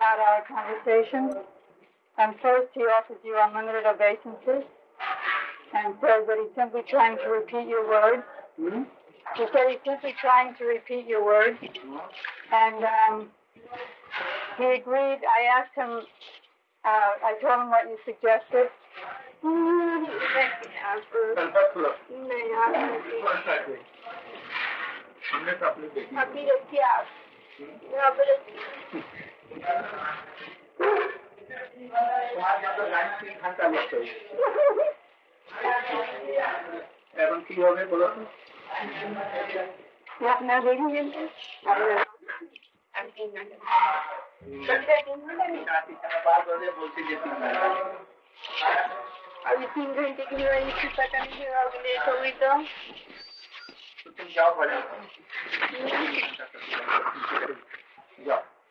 about our conversation. And first, he offers you unlimited obeisances and says that he's simply trying to repeat your words. Hmm? He said he's simply trying to repeat your words. And um, he agreed. I asked him, uh, I told him what you suggested. তোমার মতো line তিন ঘন্টা বসে এখন কি হবে বলো তো আপনার দেখেছেন बात बजे बोलती जे तीन घंटा अभी तीन घंटे के लिए वही थी पता नहीं है अब लेट हो गई तो तो तुम जाओ बजे जाओ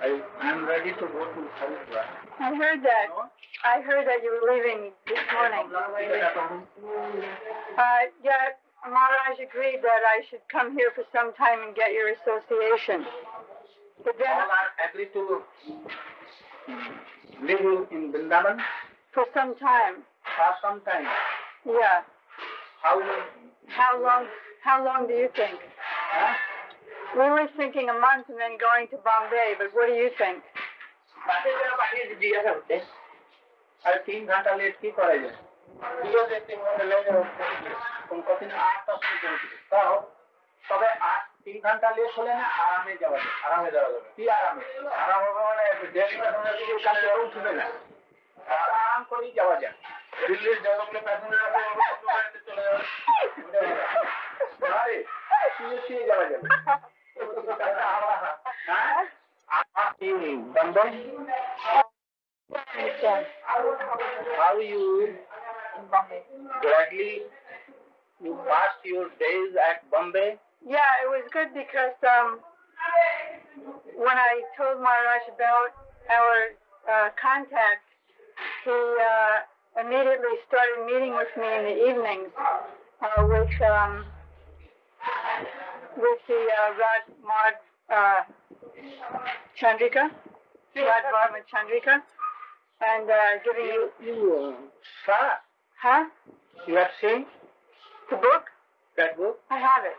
I, I'm ready to go to Haridwar. I heard that. I heard that you were leaving this morning. Uh, yeah, Maharaj agreed that I should come here for some time and get your association. But then, All are agreed to live in Vrindavan for some time, for some time. yeah. How How long? How long do you think? huh? We were thinking a month and then going to Bombay, but what do you think? বাসে যারা পাঠিয়ে জিজ্ঞাসা করতে আর তিন ঘন্টা late কি করা যায় জিজ্ঞাসা তিন ঘন্টা লেট কতদিন আটটা শুরু করেছিল তাও তবে আট তিন ঘণ্টা লেট হলে না আরামে যাওয়া যায়, আরামে যাওয়া যাবে। কি আরামে? আরাম হবে মানে দেড় কাছে উঠবে না। আরাম করেই যাওয়া যায়। দিল্লির যতগুলো প্যাসেঞ্জার আছে চলে যাবে শুয়ে শুয়ে যাওয়া যাবে। How? Yeah, it was good because um, when I told Maharaj about our uh, contact, he uh, immediately started meeting with me in the evenings uh, with um, with the uh, Rad Mad uh, Chandrika, Raga Vartma Chandrika, and uh, giving you, You, uh, Sarah, huh? you have seen The book? that book? I have it.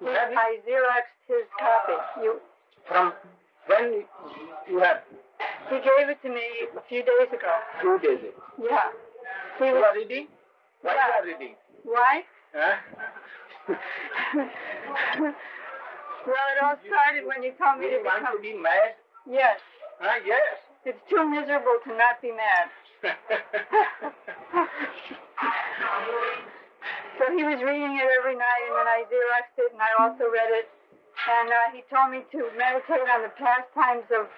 You have it? I xeroxed his copy. You, From when you have? he gave it to me a few days ago. Two days ago. Yeah. He You was, are reading? What are you are reading? why? Huh? well, it all started when you told me to you want to become. be mad? Yes. Huh? Yes. It's too miserable to not be mad. So he was reading it every night, and then I xeroxed it, and I also read it. And uh, he told me to meditate on the pastimes of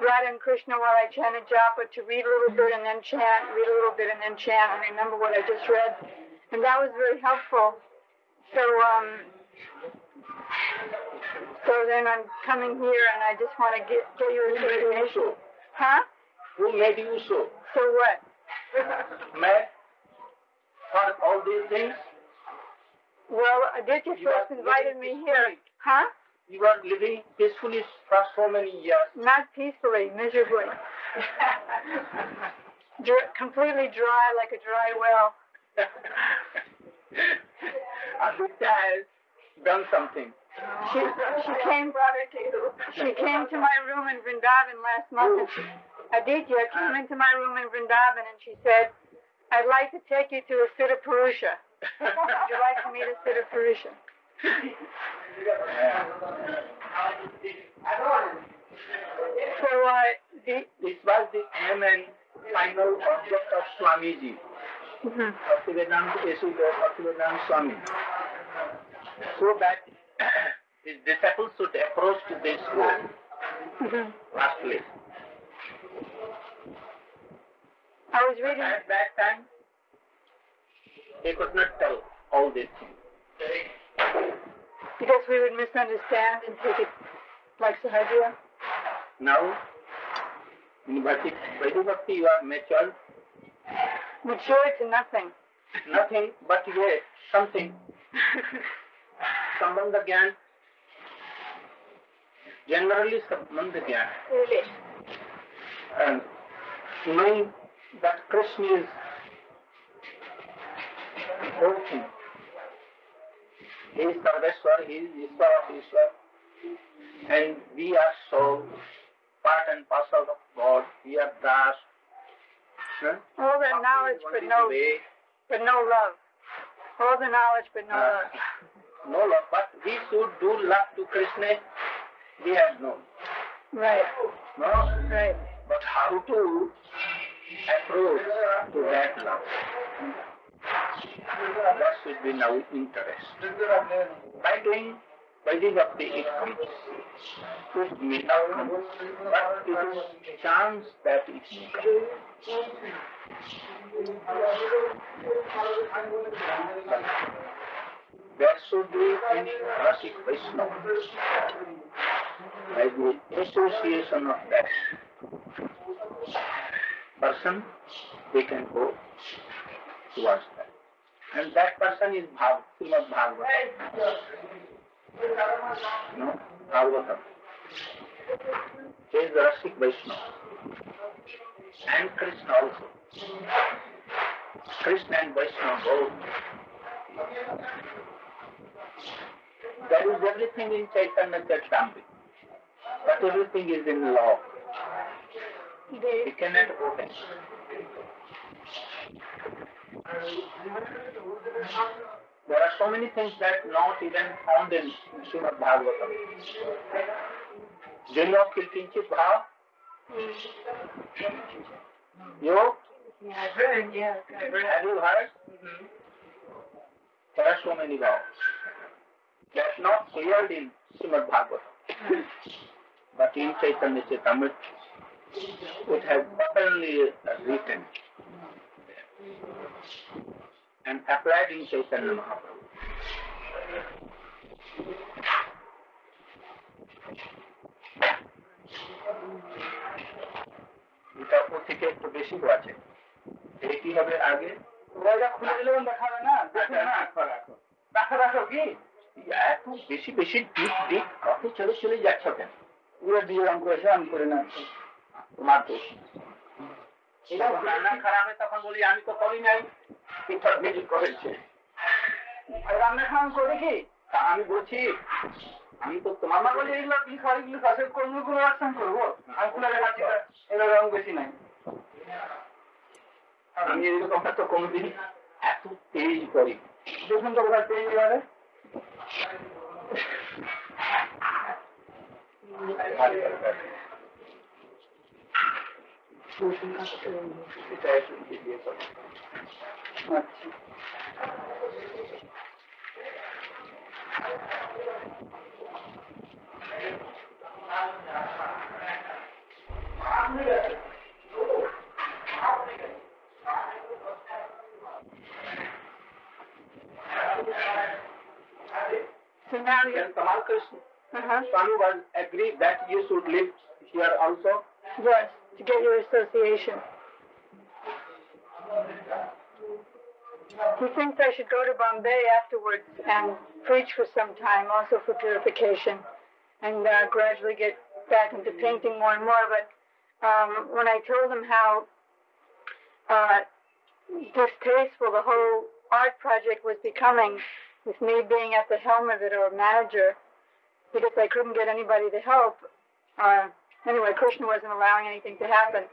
Radha and Krishna while I chanted japa, to read a little bit and then chant, read a little bit and then chant, and remember what I just read. And that was very helpful. So, um, so then I'm coming here, and I just want to get get your Who made you association. so? Huh? Who made you so? So what? Mad? All these things? Well, Aditya first invited me here. Huh? You are living peacefully for so many years. Not peacefully, miserably. Dr- completely dry like a dry well. Aditya has done something. She, she came she came to my room in Vrindavan last month. Aditya came into my room in Vrindavan and she said, I'd like to take you to a Siddha Purusha. Would you like to meet a Siddha Purusha? So uh, the This was the aim and final object of Swamiji. mhm. Bhaktivedanta Swami. So that his disciples should approach to this goal, Mhm. lastly. I was reading. At that time, they could not tell all these things. Because we would misunderstand and take it like Sahajya. Now, in Bhakti, Vaidhi Bhakti, you are matured, Mature to nothing. nothing but yet something. Sambandha Gyan, generally Sambandha Gyan. really? and knowing that Krishna is whole thing. He is Sarveswar, he is Ishwar of Ishwar, and we are so part and parcel of God. We are Das. Huh? All that knowledge but no way, but no love. All the knowledge but no uh, love. no love, but we should do love to Krishna. We have no. Right, No? right. But how to approach to that love? That should be now interest. By doing Vaidhi Bhakti, it comes. It may not come, but it is chance that it may come. There should be in Rasik Vaishnava by the association of that person, we can go towards that. And that person is Bhav, Srimad Bhagavatam. No, Bhagavatam. He is the Rasik Vaishnava. And Krishna also. Krishna and Vaishnava both. There is everything in Chaitanya Charitamrita. But everything is in law. We The, cannot open. There are so many things that not even found in Srimad Bhagavatam. Jaya Kilkinchit Bhav, Yo, yeah, I've heard, yeah. Have you heard? There are so many vows. That's not cleared in Srimad Bhagavatam. But in Chaitanya Charitamrita, it has openly written and applied in Chaitanya Mahaprabhu. এটা ওর থেকে একটু বেশি আছে এটা কি হবে আগে? ওটা খুলে দিলে না? দেখুন না রাখো রাখো। রাখো রাখো কি? এত বেশি বেশি ডিপ ডিপ কত চলে চলে যাচ্ছ কেন পুরো দিয়ে রং করেছে আমি করে না তোমার দোষ রান্না খারাপ তখন বলি আমি তো করি নাই। করেছে। রান্না খাওয়ান করে কি? আমি বলছি আমি তো তোমার আমার বলি এগুলো কি খাওয়া এগুলো কাছে কোন কোনো অ্যাকশন করব? আমি খুলে এগুলো রং বেশি নাই। আমি এরকম তো কোনোদিন এত তেজ করি। দেখুন তো কোথায়। আচ্ছা So now you, Then Kamal Krishna. Uh-huh, Swami was agreed that you should live here also. yes, to get your association. He thinks I should go to Bombay afterwards and preach for some time, also for purification, and uh, gradually get back into painting more and more. But um, when I told him how uh, distasteful the whole art project was becoming, with me being at the helm of it or manager, because I couldn't get anybody to help. Uh, anyway, Krishna wasn't allowing anything to happen.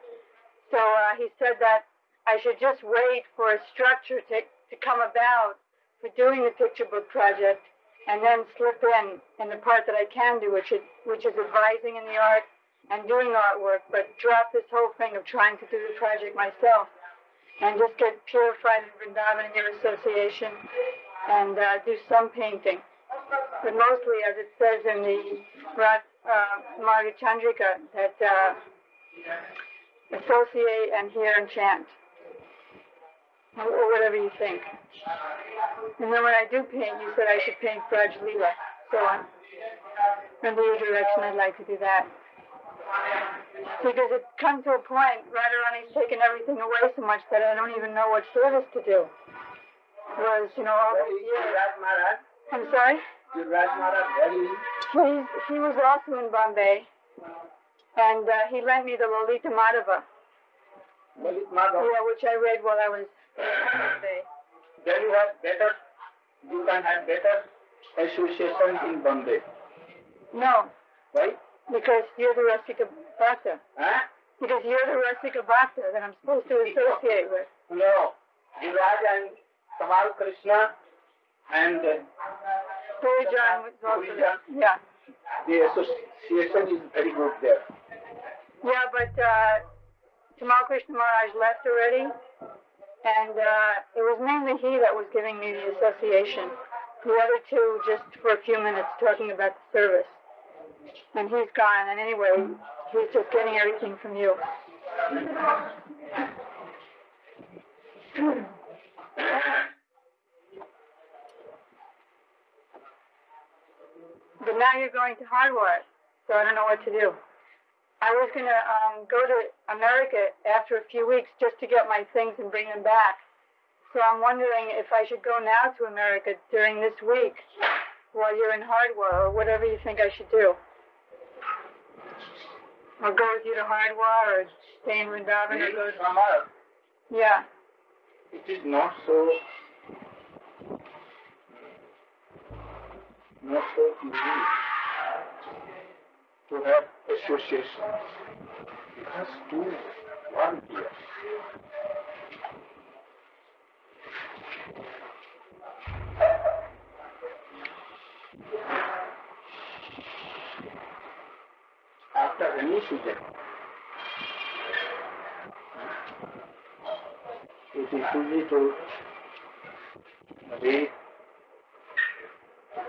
So uh, he said that I should just wait for a structure to, to come about for doing the picture book project and then slip in in the part that I can do, which is, which is advising in the art and doing artwork, but drop this whole thing of trying to do the project myself and just get purified in Vrindavan in your association and uh, do some painting. But mostly, as it says in the Rat, uh, Marga Chandrika, that uh, associate and hear and chant, or, or whatever you think. And then when I do paint, you said I should paint Braj Leela. So on. In your direction, I'd like to do that. Because it comes to a point, Radharani's taken everything away so much that I don't even know what service to do. Whereas, you know, all these years. I'm sorry? Raj Maharaj, where is He's, he was also in Bombay, and uh, he lent me the Lolita Madhava, Lalit Madhav? yeah, which I read while I was in Bombay. Then you have better, you can have better association in Bombay, No, right? because you're the Rasika Bhakta. Huh? Because you're the Rasika Bhakta that I'm supposed to associate with. No, Yuvraj and Kamal Krishna and uh, Also Purijan. Yeah. the association is very good there. Yeah, but uh, Tamal Krishna Maharaj left already, and uh, it was mainly he that was giving me the association. The other two just for a few minutes talking about the service. And he's gone, and anyway, he's just getting everything from you. But now you're going to Hardwar, so I don't know what to do. I was going to um, go to America after a few weeks just to get my things and bring them back. So I'm wondering if I should go now to America during this week while you're in Hardwar or whatever you think I should do. Or go with you to Hardwar or stay in Vrindavan or go to... Yeah. it is not so not so easy to have association. It has to one here. After any season, it is easy to read,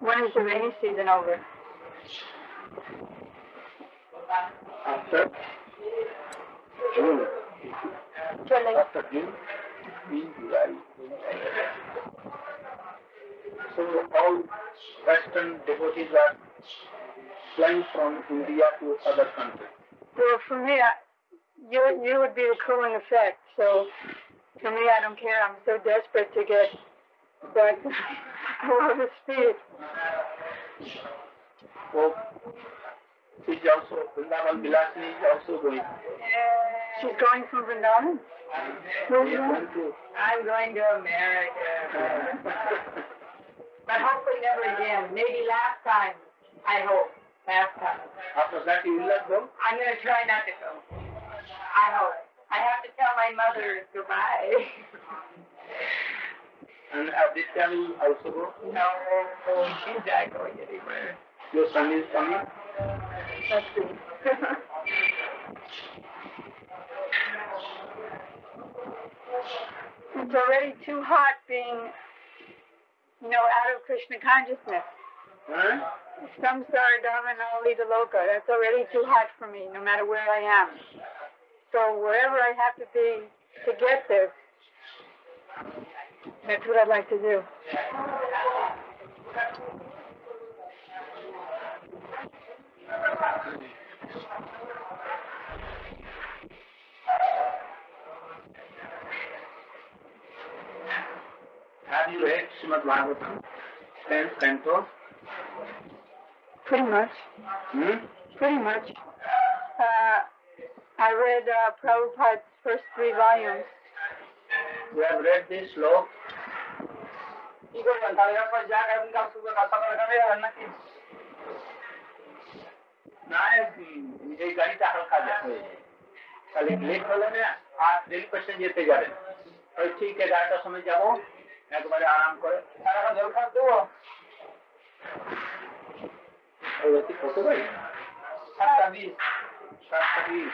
When is the rainy season over? after June. July. After June, in July. So all Western devotees are flying from India to other countries. Well, for me, you you would be the cooling effect. So for me, I don't care. I'm so desperate to get back to full the speed. So she's also, Vrindavan Vilasini is also going. She's going from Vrindavan. Where's She is that? going I'm going to America. but hopefully never again. Maybe last time. I hope. Last time. After that you will not go? I'm going to try not to go. I hope. I have to tell my mother goodbye. And at this time you also go? no, she's not going anywhere. Your son is coming? Let's see. it's already too hot being, you know, out of Krishna consciousness. Huh? Samsara Davanala Lidha Loka. That's already too hot for me, no matter where I am. So wherever I have to be to get this, that's what I'd like to do. Have you read Srimad Bhagavatam? explains canto? Pretty much. Hmm? Pretty much. Uh, I read uh, Prabhupada's first three volumes. You have read this slope? কি করবেন তাহলে এরপর যা খাবেন কাল শুক্র কাল সকালে খাবে আর নাকি না উম, এই গাড়িটা হালকা যা- হয়ে যায় তাহলে লেট হলে না আর রেল স্টেশন যেতে যাবেন ওই ঠিক এগারোটার সময় যাবো একবারে আরাম করে আর এখন জল খাওয়া দেবো ওই অতি কত গাড়ি সাতটা বিশ সাতটা বিশ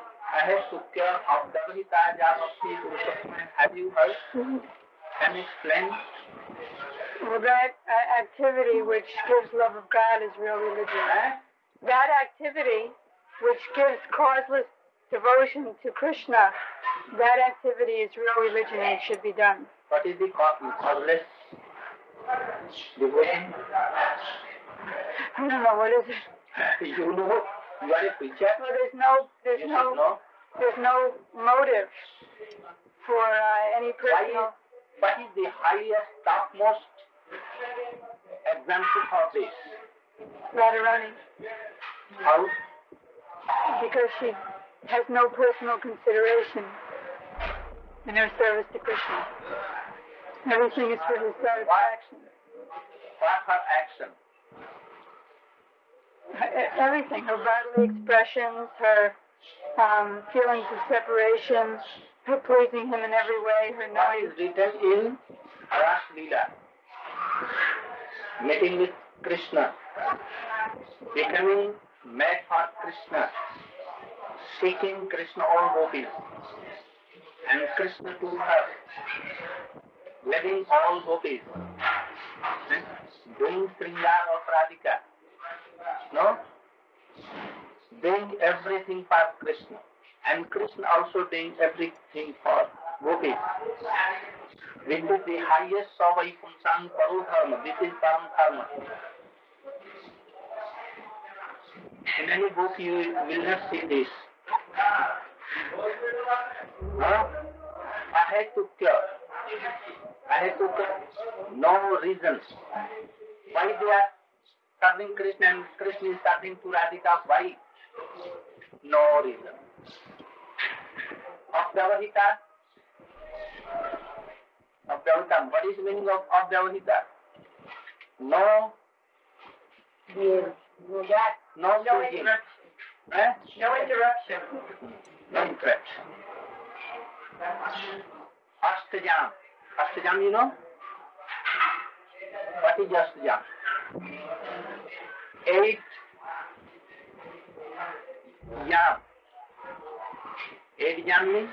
I have took care of double charge of the Purushottam. You heard? Explain? Well, that uh, activity which gives love of God is real religion. That activity which gives causeless devotion to Krishna, that activity is real religion and should be done. What is the causeless devotion? I don't know, what is it? you know you are a preacher. Well, there's no, there's You should no, know. there's no motive for uh, any Why personal. is, what is the highest, topmost example of this? Radharani, How? because she has no personal consideration in her service to Krishna. Everything is for his satisfaction. What her action? Everything, her bodily expressions, her um, feelings of separation, her pleasing him in every way, her What knowing. is written in Ras Leela? Meeting with Krishna, becoming mad for Krishna, seeking Krishna all gopis, and Krishna to her, letting all gopis, and doing Sringar of Radhika. No? Doing everything for Krishna, and Krishna also doing everything for gopis. This is the highest Savai Punsang Paru Dharma. This is Param Dharma. In any book you will not see this. Huh? Ahetukya. Ahetukya. No reasons. Why they are serving Krishna and Krishna is serving to Radhika? Why? No reason. Abhyavahita. Abhyavahita. What is the meaning of Abhyavahita? No, You got no, no choosing. interruption. Eh? No interruption. No interest. Astajam. Astajam, you know? What is Astajam? Eight yam. Eight yam means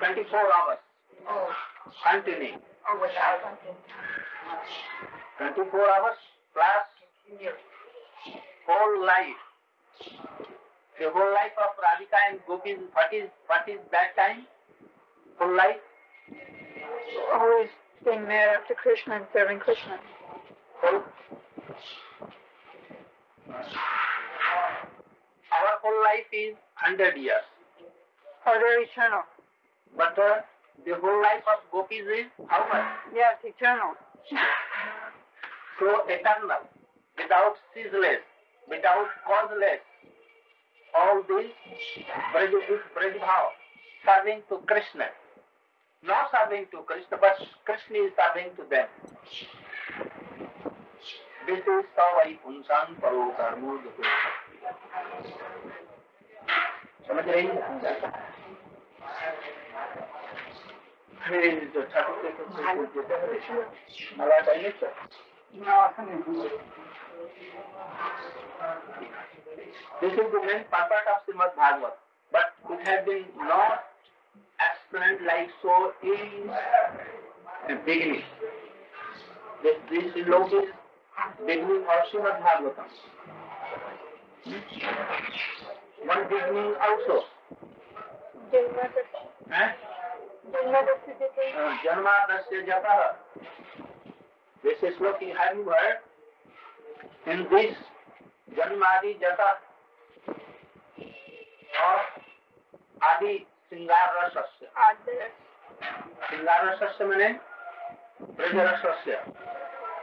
24 hours. Oh, Continuing. oh, without something. 24 hours plus whole life. The whole life of Radhika and Gopis, what is, what is that time? Whole life? Always being there after Krishna and serving Krishna. Whole. Our whole life is 100 years. Or they're eternal. But uh, the whole life of Gopis is how much? Yes, eternal. So eternal, without ceaseless, without causeless. All this Braj is Braj Bhav, serving to Krishna. Not serving to Krishna, but Krishna is serving to them. Savai Punsan Paro Dharmo समझ रही हैं? Hey, the Thakur मला काही नाही sir. This is the main purpose of Srimad Bhagavad. But it has been not explained like so in the beginning. This, this log is beginning of Srimad Bhagavatam. One beginning also. जन्मादस्य जतः This is looking heavenward. In this जन्मादि जतः और आदि श्रृंगार रसस्य श्रृंगार रसस्य मैंने Braj रसस्य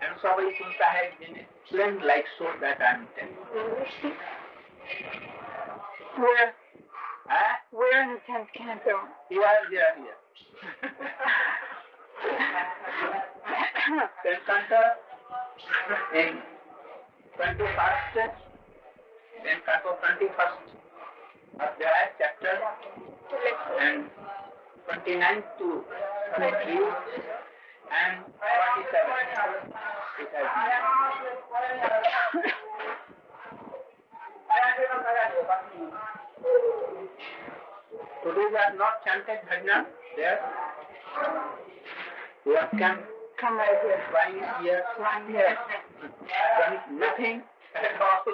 and Sabai Sunta has been explained like so that I am telling. where Huh? where in the tenth canto? Here, here, here. Tenth canto in twenty-first, tenth canto twenty-first Adhyaya chapter and twenty-ninth to three and forty-seven. It has Today we have not chanted bhajna there. We have come Come right here. flying here, Right here. done nothing at all.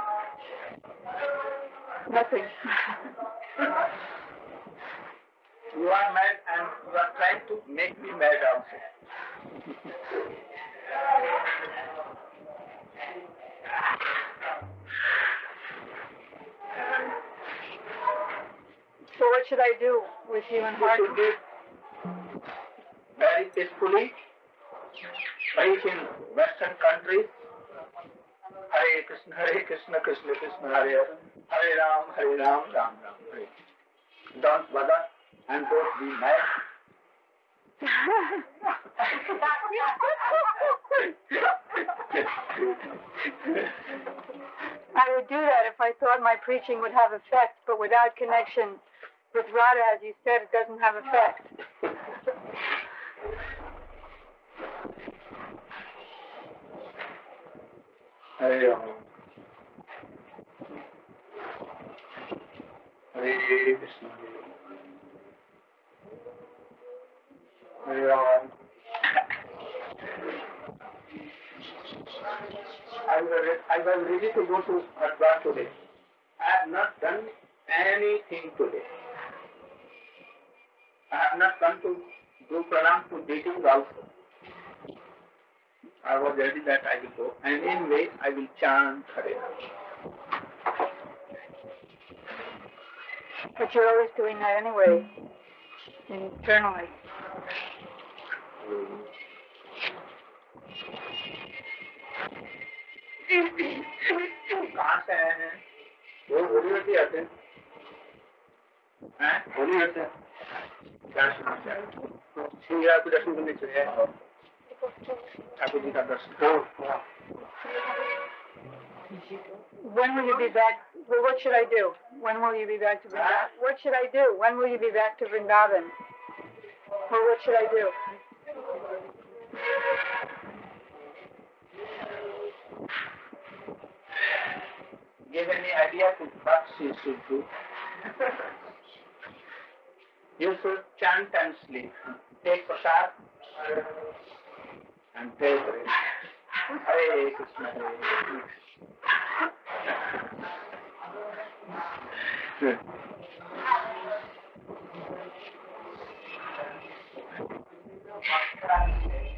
Nothing. You are mad and you are trying to make me mad also. So what should I do with you and You should very peacefully preach in Western countries. Hare Krishna, Hare Krishna, Krishna Krishna, Hare Hare, Ram, Hare Ram, Ram Ram, Hare. Don't bother and don't be mad. I would do that if I thought my preaching would have effect, but without connection with Radha, as you said, it doesn't have effect. Ram. Hare Krishna. Hare Ram. I was, I was ready to go to Haridwar today. I have not done anything today. I have not come to do pranam to deities also. I was ready that I will go. And anyway, I will chant Hare Ram. But you're always doing that anyway, internally. कहाँ से आए हैं वो होली होती आते हैं हैं? होली होते हैं क्या समस्या है सिंगरा को दर्शन करने चले आए ঠাকুর When will you be back? Well, what should I do? When will you be back to Vrindavan? What should I do? When will you be back to Vrindavan? Well, what should I do? Give any idea to what she should do? you should chant and sleep. Take prasad and pray for it. Hare Krishna, Hare Krishna.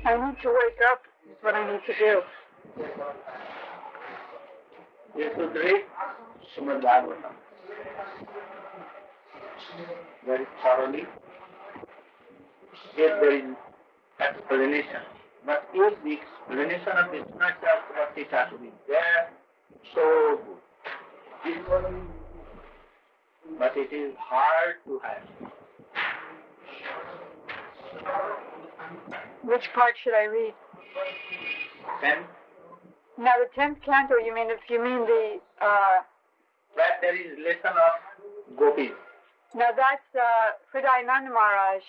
I need to wake up. Is what I need to do. You should read Srimad Bhagavatam very thoroughly. There is explanation, but if the explanation of Vishwanath Chakravarti has to be there, so good. But it is hard to have. Which part should I read? Then, Now the tenth canto, you mean if you mean the uh where there is lesson of gopis. now that's uh Hridayananda Maharaj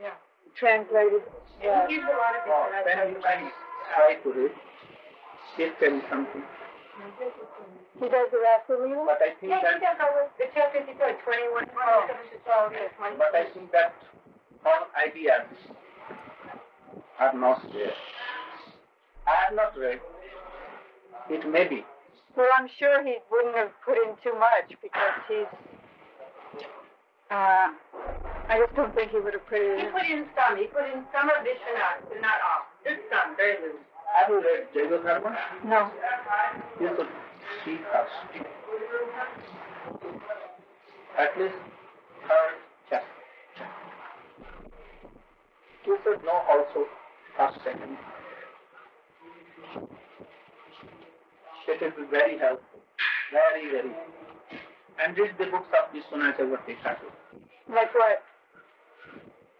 Yeah. Translated. Yeah. He gives a lot of different then you can try to read. It can be something. He does the Rasa Leela? But I think Yeah, he that, does over the chapter, he said twenty-one, twenty-seven to twelve, but I think that all ideas are not there. I have not read. It may be. Well, I'm sure he wouldn't have put in too much because he's. Uh, I just don't think he would have put it He in. put in some, he put in some of Vishwanath, but not all, just some, very little. Have you read Jaiva Dharma? No. You should see first. At least third chapter. You should know also first, second. It will be very helpful. Very, very. And read the books of Vishwanath Chakravarti Thakur. Like what?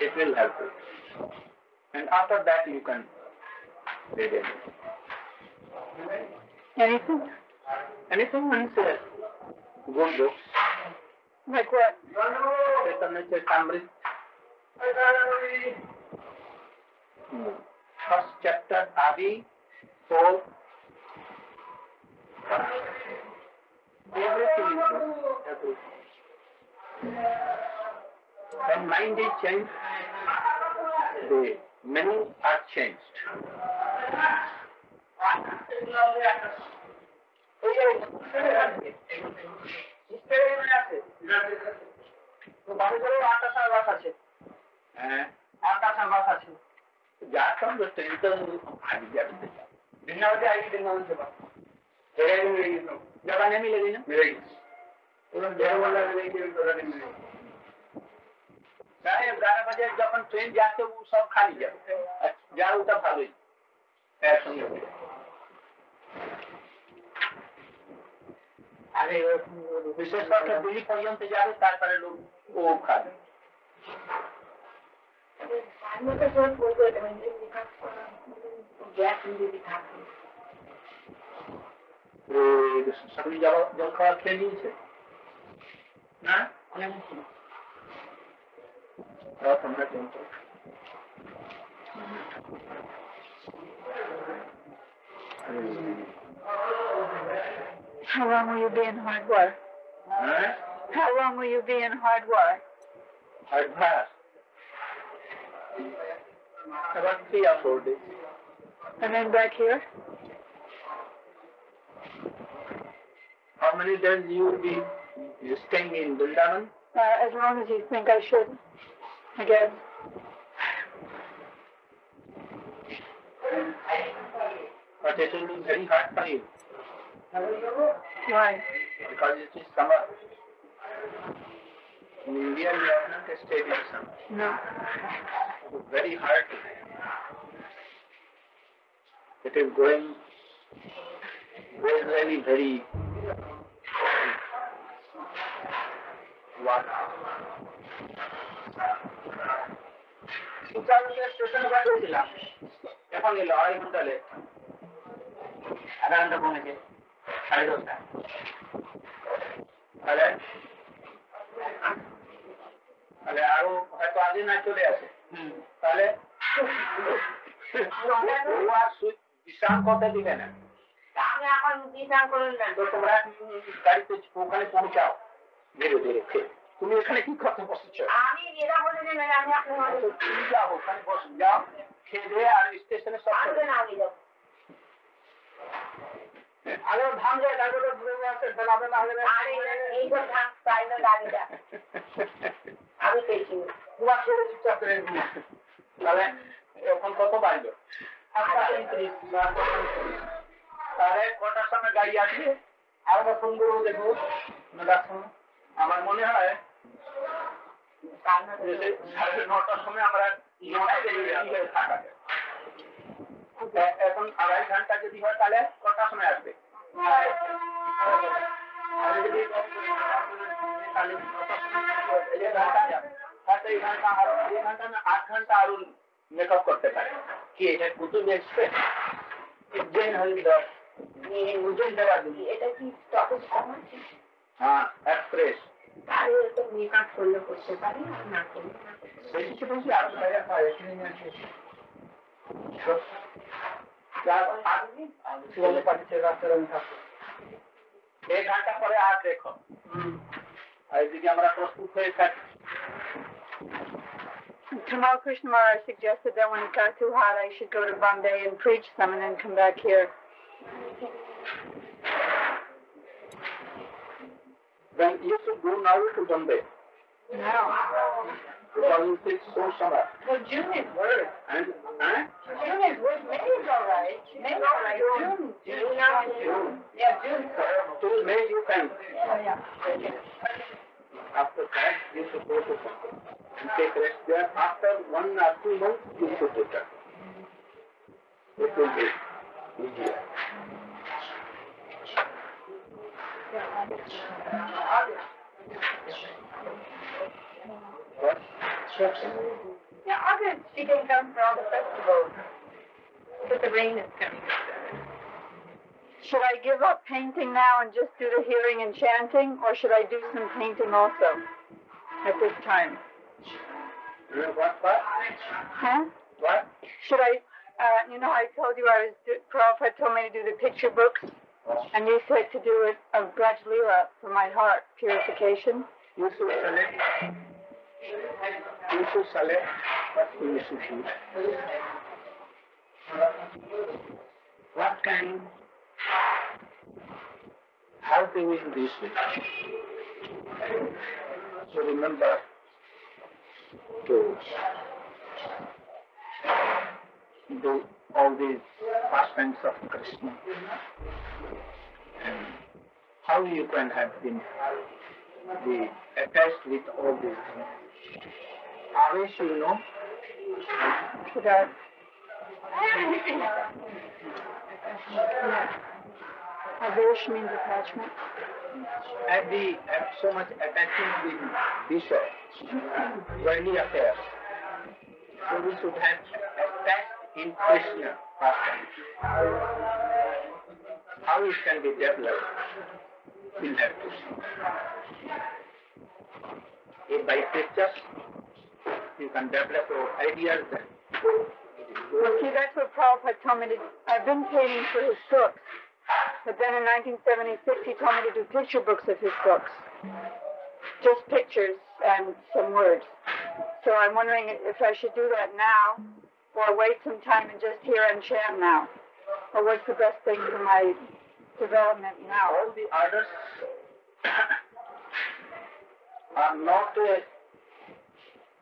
It will help you. And after that you can read it. Anything? Anything means uh, good books. Like what? Chaitanya Charitamrita. Hmm. First chapter, Adi, soul. Everything is good. Everything. When mind is changed, the many are changed. जगह नहीं मिलेगी ना मिलेगी साढ़े ग्यारह बजे जब train जाते वो सब खाली जाओ যাও ওটা ভালোই একসঙ্গে হয়ে। আরে বিশেষ করে দিল্লি পর্যন্ত যাবে তারপরে লোক ও খাবে I'm not sure what good, I mean, it becomes, gas and it becomes. ও সকালে জল জল খাওয়া খেয়ে নিয়েছে না তাও তোমরা কিন্তু How long will you be in hard work? Huh? How long will you be in hard work? Hard work. About three or four days. And then back here? How many days you will be staying in Vrindavan? Uh, as long as you think I should. Guess. But it will be very hard for you Why? because it is summer. In India, you have not stayed in summer. No. It is very hard. It is going very, very সুপারকে স্টেশনে পাঠিয়ে দিলাম এখন এলো আড়াই ঘণ্টা late এগারোটা পৌঁছে না। চলে আসে তাহলে বিশ্রাম করতে দিবে না তোমরা গাড়িতে ওখানে পৌঁছাও। ধীরে ধীরে তুমি এখানে কি করতে বসেছ? আমি যেটা বলে দেবেন আমি আপনার তুমি যাও ওখানে বসে যাও খেয়ে দিয়ে আর স্টেশনে সব আসবে না আমি যাব। আগে ধান যায় তারপরে ঘুরে আসে ফেলাবে না আরে এই তো থাক প্রাইভেট গাড়িটা? আমি পেয়েছি তোমার ছেলে চুপচাপ করে তাহলে এখন কত তাহলে কটার সময় গাড়ি আসবে? আমরা ফোন করব দেখব। আমার মনে হয় এখন আড়াই ঘণ্টা যদি হয় তাহলে কটার সময় আসবে? হ্যাঁ, আট ঘণ্টা আরও মেকআপ করতে পারে। কি এটা কুতুব এক্সপ্রেস উজ্জৈন হরিদ্বার উজ্জৈন দেওয়া কি স্টপেজ হ্যাঁ এক্সপ্রেস মেকআপ করলে করতে পারি আর না করলে না করতে পারি। বেশি বেশি আটশো টাকা হয় এখানে নিয়ে আসে। যার আগে শিবলে পাঠিয়েছে রাস্তার আমি থাকব এক ঘণ্টা পরে আর দেখো আর এদিকে আমরা প্রস্তুত হয়ে থাকি Tomorrow Krishna Maharaj suggested that when it got too hot, I should go to Bombay and preach some and then come back here. Then you should go now to Bombay. No. 2006 so summer. Well, June is worse. And, eh? June is worse. May is all right. May is all right. June. June. Now June. Yeah, June. Till May you can. Yeah, yeah. After that, you should go to Bombay. And take rest there. After one or two months, you should return. It will be easier. What? Yeah, August, she can come for all the festivals. But the rain is coming. Should I give up painting now and just do the hearing and chanting, or should I do some painting also at this time? Uh, What, what? Huh? What? Should I, uh, you know, I told you I was, do- Prabhupada told me to do the picture books, and you said to do it of Braj Leela for my heart purification. What you should do. This? So remember to do all these pastimes of Krishna. And how you can have been be attached with all these things. Avesh, you know, I? Avish means attachment. have the have so much attachment with Vishwa, worldly affairs. So we should have attached in Krishna. How it can be developed, have to see. If by pictures you can develop your ideas, then Well, see, that's what Prabhupada told me to I've been painting for his books. But then in 1976, he told me to do picture books of his books. Just pictures and some words. So I'm wondering if I should do that now, or wait some time and just hear and chant now. Or what's the best thing for my development now? all the orders are not uh,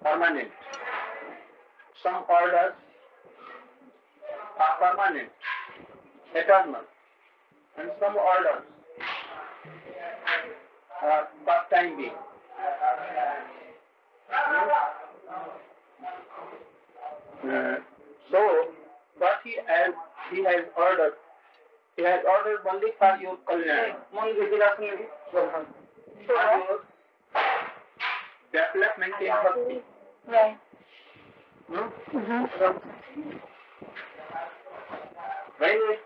permanent. Some orders are permanent, eternal, and some orders are part time being. Uh, so, what he has, he has ordered he has ordered only for your kalyan. For your development in bhakti. Right. Hmm? Mm-hmm. When, it,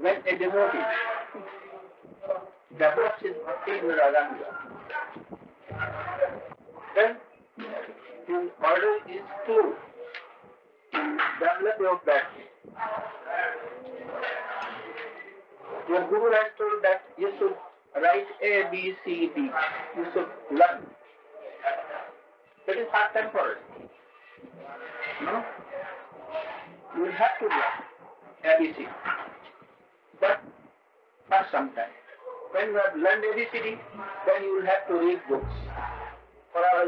when a devotee develops his bhakti in Radhanga, then his order is to develop your bhakti. Your guru has told that you should write A, B, C, D. You should learn. That is hard temporary. No? You will have to learn ABC. But for some time. When you have learned ABCD, then you will have to read books. For our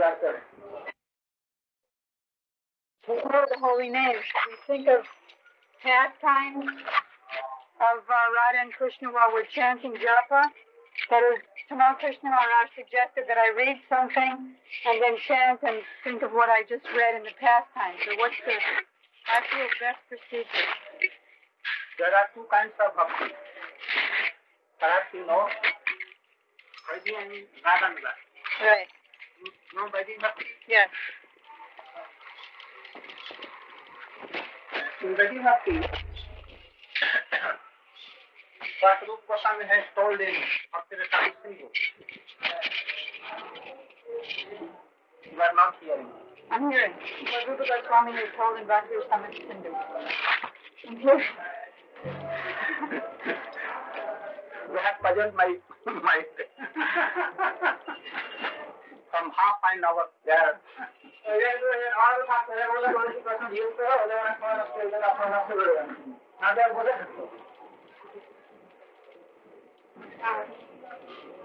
doctor. before the holy names, we think of pastimes of uh, Radha and Krishna while we're chanting japa. That is, Tamal Krishna Maharaj suggested that I read something and then chant and think of what I just read in the pastime. So what's the, feel, best procedure? There are two kinds of bhakti. Perhaps you know Vaidhi and Raganuga. Right. You know Vaidhi bhakti? Yes. In Vaidhi bhakti, what Rupa Goswami has told in Bhakti Rasamrita Sindhu. You are not hearing. I'm hearing Rupa Goswami is told in Bhakti Rasamrita Sindhu. I'm hearing. You have puzzled my mind. From half an hour there.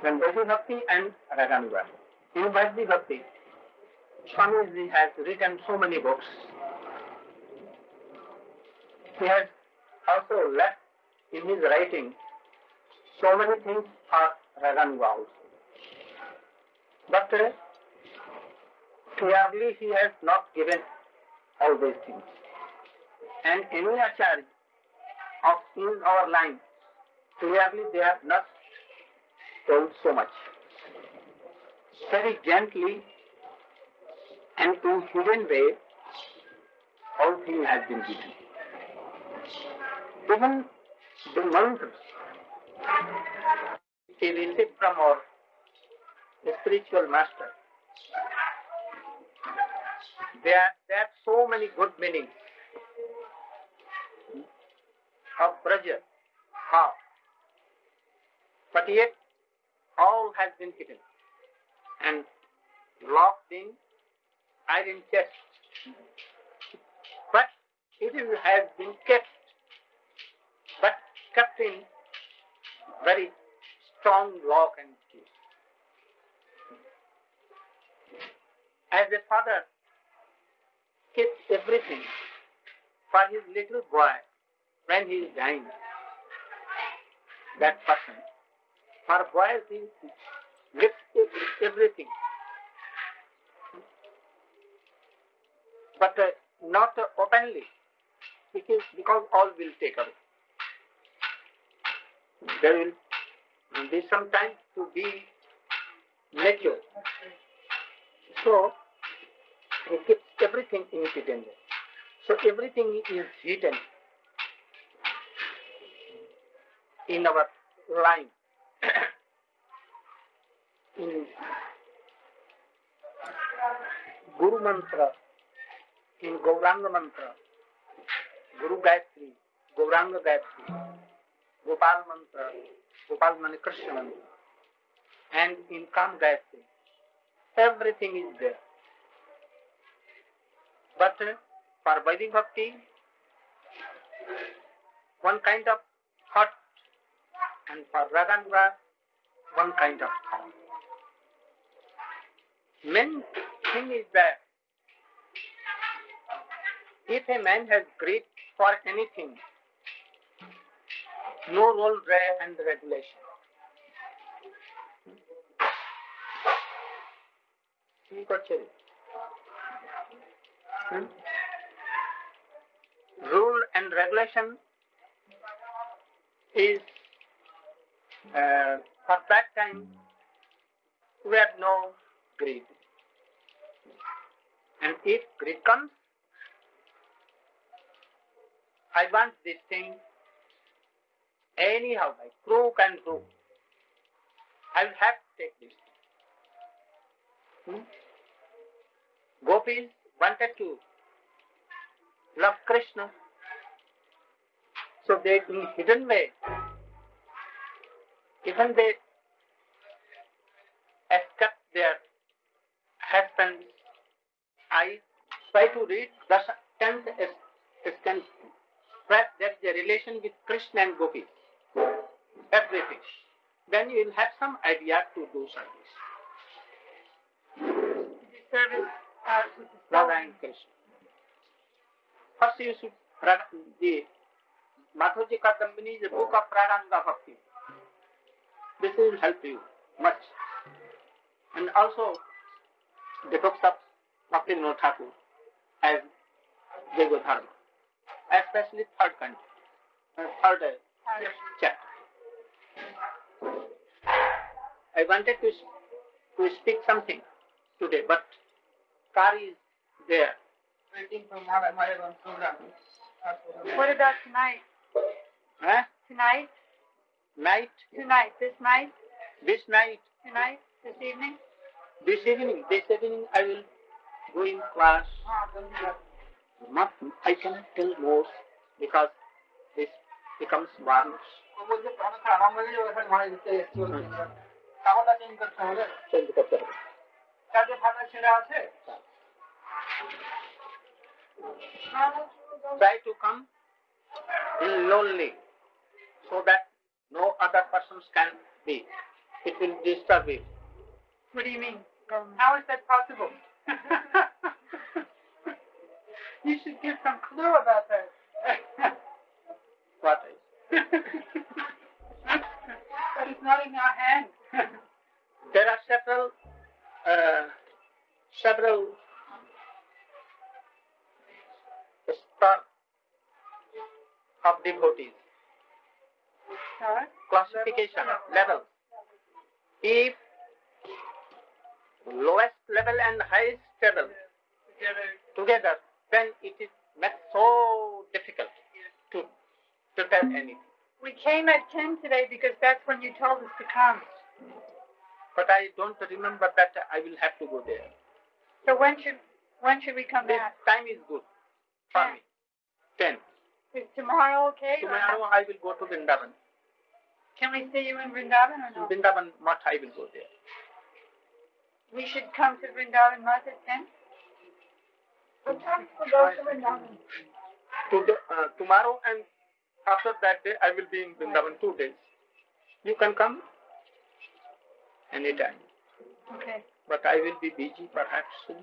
Then Vaidhi Bhakti and Raganuga. In Vaidhi Bhakti, Swamiji has written so many books. He has also left in his writing so many things for Raganuga also. But uh, clearly he has not given all these things. And any acharya of in our line, clearly they have not told so much. Very gently and in hidden way, all things have been given. Even the we received from our spiritual master. There, there are so many good meanings of Braja, how, but yet all has been hidden and locked in iron chest. But it has been kept, but kept in very strong lock and As a father keeps everything for his little boy when he is dying, that person, for boys he gives everything. But uh, not uh, openly, because, because all will take away. There will be some time to be mature. So, he keeps everything in hidden. So everything is hidden in our line. in Guru Mantra, in Gauranga Mantra, Guru Gayatri, Gauranga Gayatri, Gopal Mantra, Gopal Mani Krishna Mantra, and in Kam Gayatri, everything is there. But for Vedic Bhakti, one kind of thought, and for Radhanura, one kind of thought. Main thing is that if a man has greed for anything, no role and regulation. ठीक है Hmm? Rule and regulation is uh, for that time we have no greed. And if greed comes, I want this thing anyhow by crook and crook. I will have to take this. Hmm? Gopis wanted to love Krishna. So they in hidden way, even they escape their husbands. I try to read the tenth stanza. Perhaps that's the relation with Krishna and Gopi. Everything. Then you will have some idea to do service. Service uh, Krishna. First you should pra- the Madhurji Kadambini is a book of Pradanga Bhakti. This will help you much. And also the books of Bhaktivinoda Thakur as Jego Dharma, especially third country, uh, third uh, chapter. I wanted to, to speak something today, but Kari is there. Waiting for my, my own program. What about tonight? Huh? Tonight? Night, Tonight? This night? this night, Tonight? This evening? this evening, this evening I will go in class. Not, I cannot tell more because this becomes varnish. বলছে অনেক আরাম লাগে ওখানে ঘরে দিতে এসছি কাপড়টা change করতে হবে Change করতে হবে। কাজে ফাটা ছেঁড়া আছে Try to come in lonely so that no other persons can be. It will disturb you. What do you mean? How is that possible? you should give some clue about that. What is? but it's not in our hands. There are several, uh, several star of devotees. Classification level. If lowest level and highest level together, then it is makes so difficult to to tell anything. We came at 10 today because that's when you told us to come. But I don't remember that I will have to go there. So when should when should we come This back? time is good for me. Ten. Is tomorrow okay? or Tomorrow I will go to Vrindavan. Can we see you in Vrindavan or no? Vrindavan Math I will go there. We should come to Vrindavan Math at 10? What time to go to Vrindavan? Today, uh, tomorrow and after that day I will be in Vrindavan two days. You can come anytime. Okay. But I will be busy perhaps soon.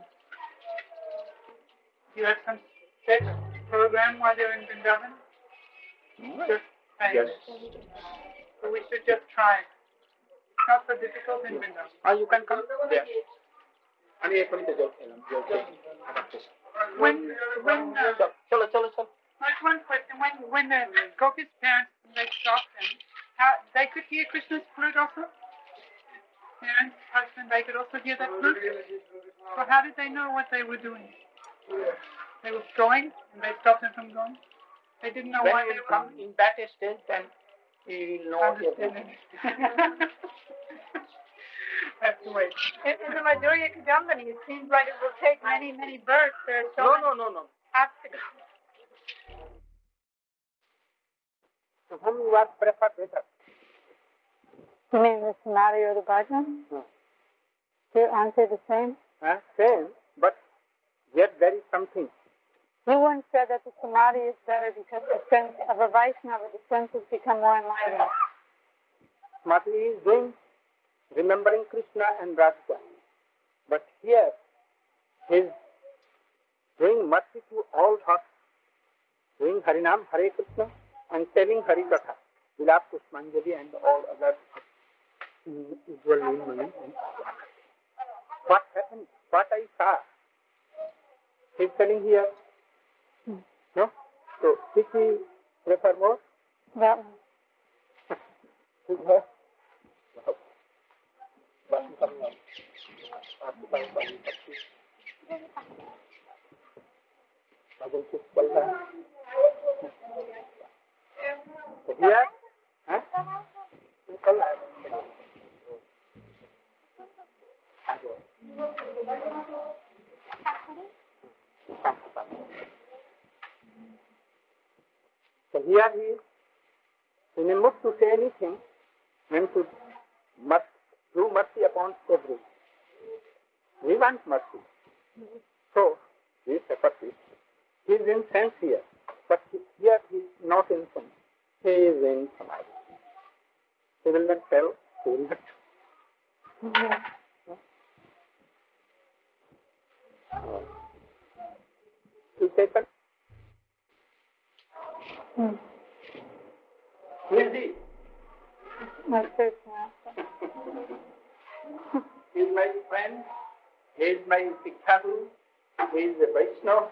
You have some set program while you're in Vrindavan? Just trying. Yes. So we should just try. Not so difficult in Vrindavan. Ah, you can come there. আমি এখনই তো জল খেলাম জল খেলাম আবার তো- When, when, uh, চল, চলো চলো চলো Like one question, when, when the Gopi's parents, they stopped them, how, they could hear Krishna's flute also? Parents, husband, they could also hear that flute? So how did they know what they were doing? They were going, and they stopped them from going? They didn't know why when they were come in that stage then you will know understanding. everything. Have to wait. in, in the Madhurya Kadambini, it seems like it will take many, many births. There are so no many no no no obstacles. to whom you are prefer better You mean the Samadhi or the bhajan? Hmm. Your answer the same? huh? same but yet there is something You once said that the Samadhi is better because the sense of a Vaishnava, the senses become more enlightened. Mati is doing remembering Krishna and Radhika. But here he is doing mercy to all hearts, doing Harinam, Hare Krishna, and telling Harikatha, Vilap Pushpanjali and all other mm, usual name money. What happened? What I saw? He is telling here. Hmm. No? So, which we prefer more? That one. Which one? So here he is in a mood to say anything and to must do mercy upon everyone. We want mercy. So, we suffer this. He is in sense here, but here he is not in sense. He is in samadhi. He will not tell, he will not. Uh, to take a Hmm. Who is he? My first master. He is my friend. He is my Siksha Guru. He is a Vaishnava.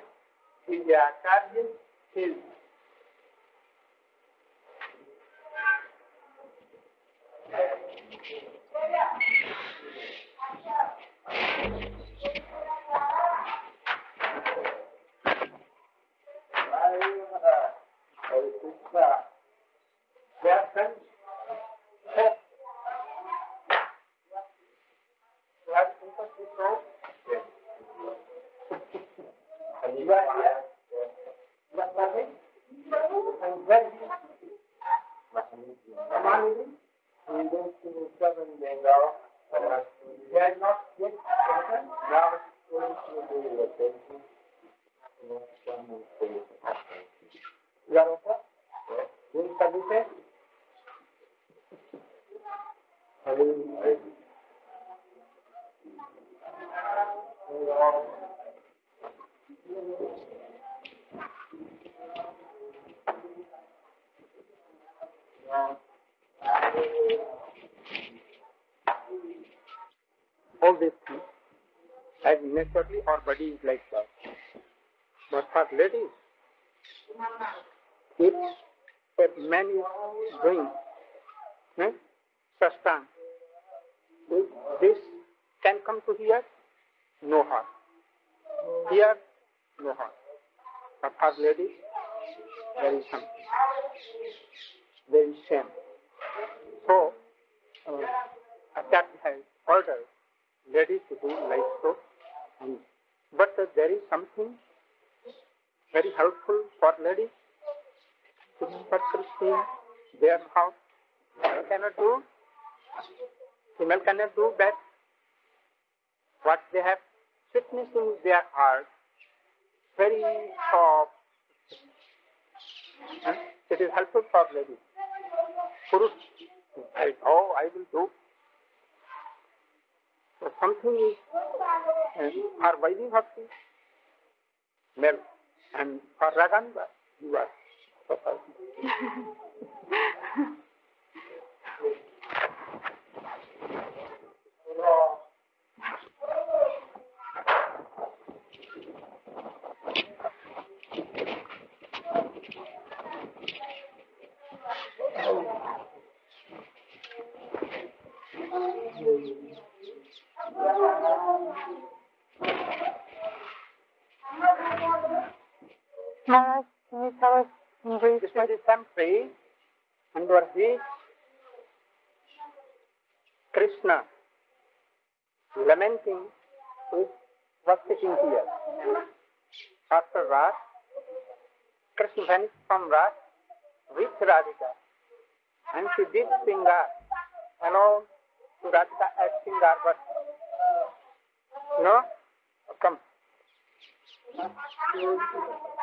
He is a Acharya. He is They are friends. Hope. You have sympathy from? Yes. And you are here? You are coming? And when you Ramanujam, he is going to seven Bengal. He has not yet spoken. Now he is going to do the same. You are okay? Doing services? Things, as naturally our body is like that. But for ladies, if a man is doing eh, sustain, if this can come to here, no harm. Here, no harm. But for ladies, there is something. There is shame. So, uh, Acharya has ordered ladies to do like so. But uh, there is something very helpful for ladies to Krishna, their house. Female cannot do. Female cannot do that. What they have sweetness in their heart, very soft. Huh? It is helpful for ladies. Purush, I, oh, I will do. So something is uh, for Vaidhi Bhakti, male, and for Raganga, you are. Maharaj, After Ras, Krishna vanished from Ras with Radhika, and she did Singar alone to Radhika as Singar, but no, come.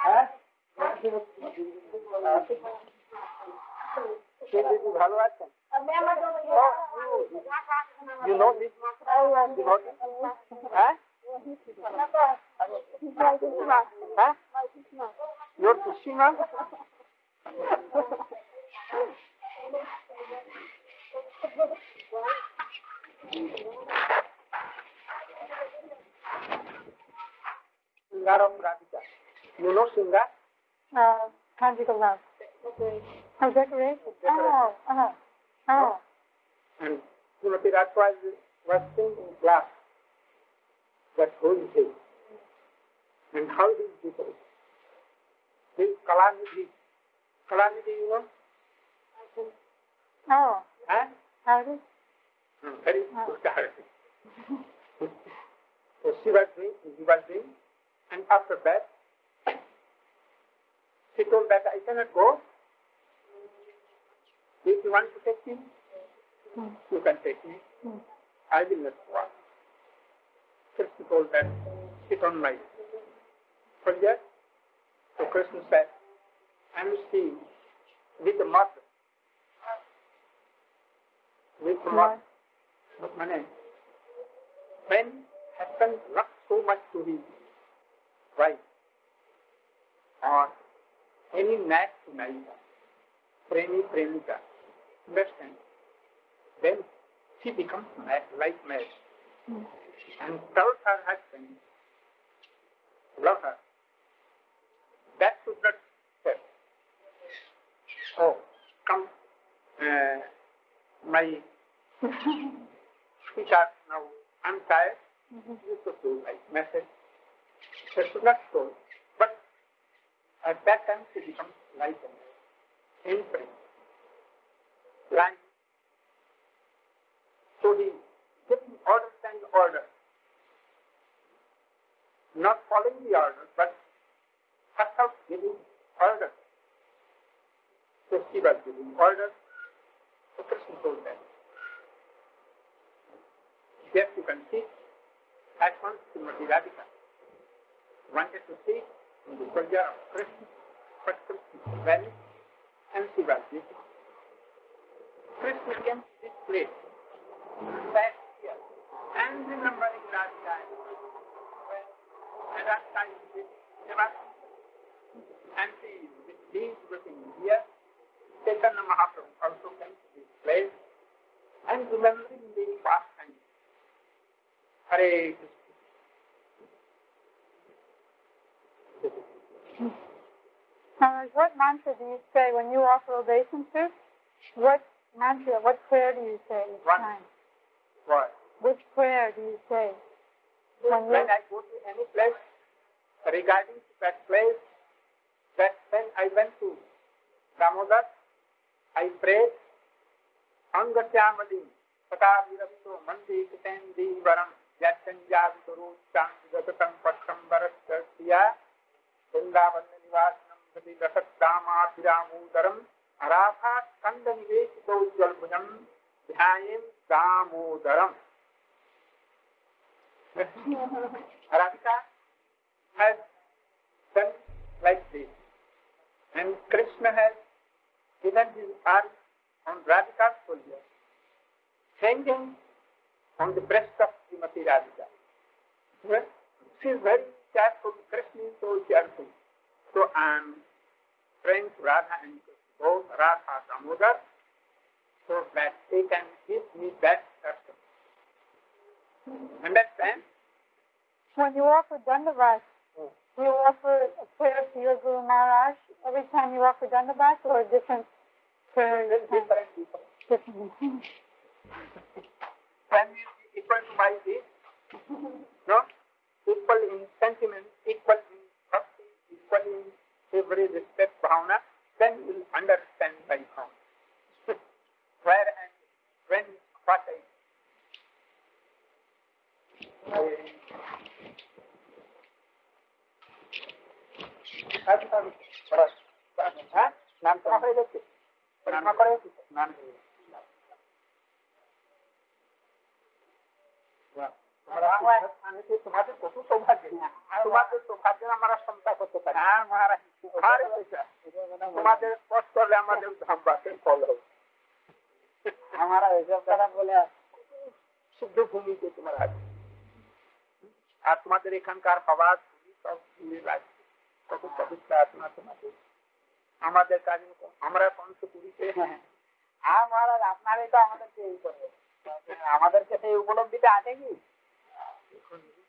হ্যাঁ সে দিদি ভালো আছেন you know this হ্যাঁ Ha? Yurt dışına. Singar of Radhika. You know Singar? Uh, conjugal love. Okay. Oh. Ah, ah, ah. And Timothy Raj was, was singing glass. But who is he? And how he is different? He is Kalanidhi. Kalanidhi, you know? oh, Huh? is Hmm, Very good character. so she was doing, he was doing, and after that, she told that I cannot go. If you want to take me, Hmm. you can take me. Hmm. I will not go. Krishna told that, sit on my project. So Krishna said, I seeing with the mother. With the mother. But Mane, when happened not so much to his wife or any knack to Naika, Premi Premika, understand? Then she becomes mad, like mad. Hmm. And tells her husband, love her. That should not say, So come, uh, my sweetheart, now I'm tired. You should do like message. That should not show. But at that time she becomes light and imprint. What mantra do you say when you offer obeisance? What mantra, what prayer do you say each One. time? Why? Which prayer do you say? When you, When I go to any place, regarding that place, that when I went to Damodar, I prayed, Angatyamali, Tata Virapto, Mandi Kitendi Varam, Yachanjavituru, Chantigatam Patam Varasya, Vrindavan Nivasanam, Kanda Nivesito Jalbunam, Dhyayem Damodaram. Radhika has done like this. And Krishna has given his arm on Radhika's shoulder, hanging on the breast of Srimati Radhika. She is very careful, Krishna is so careful. So I am praying to Radha and both Radha Damodar so that they can give me that custom. Understand? when you offer Dandavat, do you offer a prayer to your Guru Maharaj every time you offer Dandavat or a different prayer? Different people. Different. Can we be equal to my this? No? Equal in sentiment, equal in bhakti, equal in every respect, bhavana, then you will understand my count. Where and when, what I. হ্যাঁ নাম করা হয়ে গেছে পরীক্ষা করে নাম তোমাদের কত সৌভাগ্য তোমাদের সৌভাগ্য আমরা ক্ষমতা করতে পারি। হ্যাঁ তোমাদের কষ্ট করলে আমাদের ধামবাসের ফল হবে। আমরা এসব দ্বারা বলে শুদ্ধ ভূমিতে তোমার আছে আর তোমাদের এখানকার হওয়া ভূমি সব মিলে লাগছে কত পবিত্র আত্মা তোমাদের। আমাদের কাজ আমরা পঞ্চপুরীতে হ্যাঁ মহারাজ আপনারই তো আমাদেরকে এই করবে আমাদেরকে সেই উপলব্ধিটা আছে কি?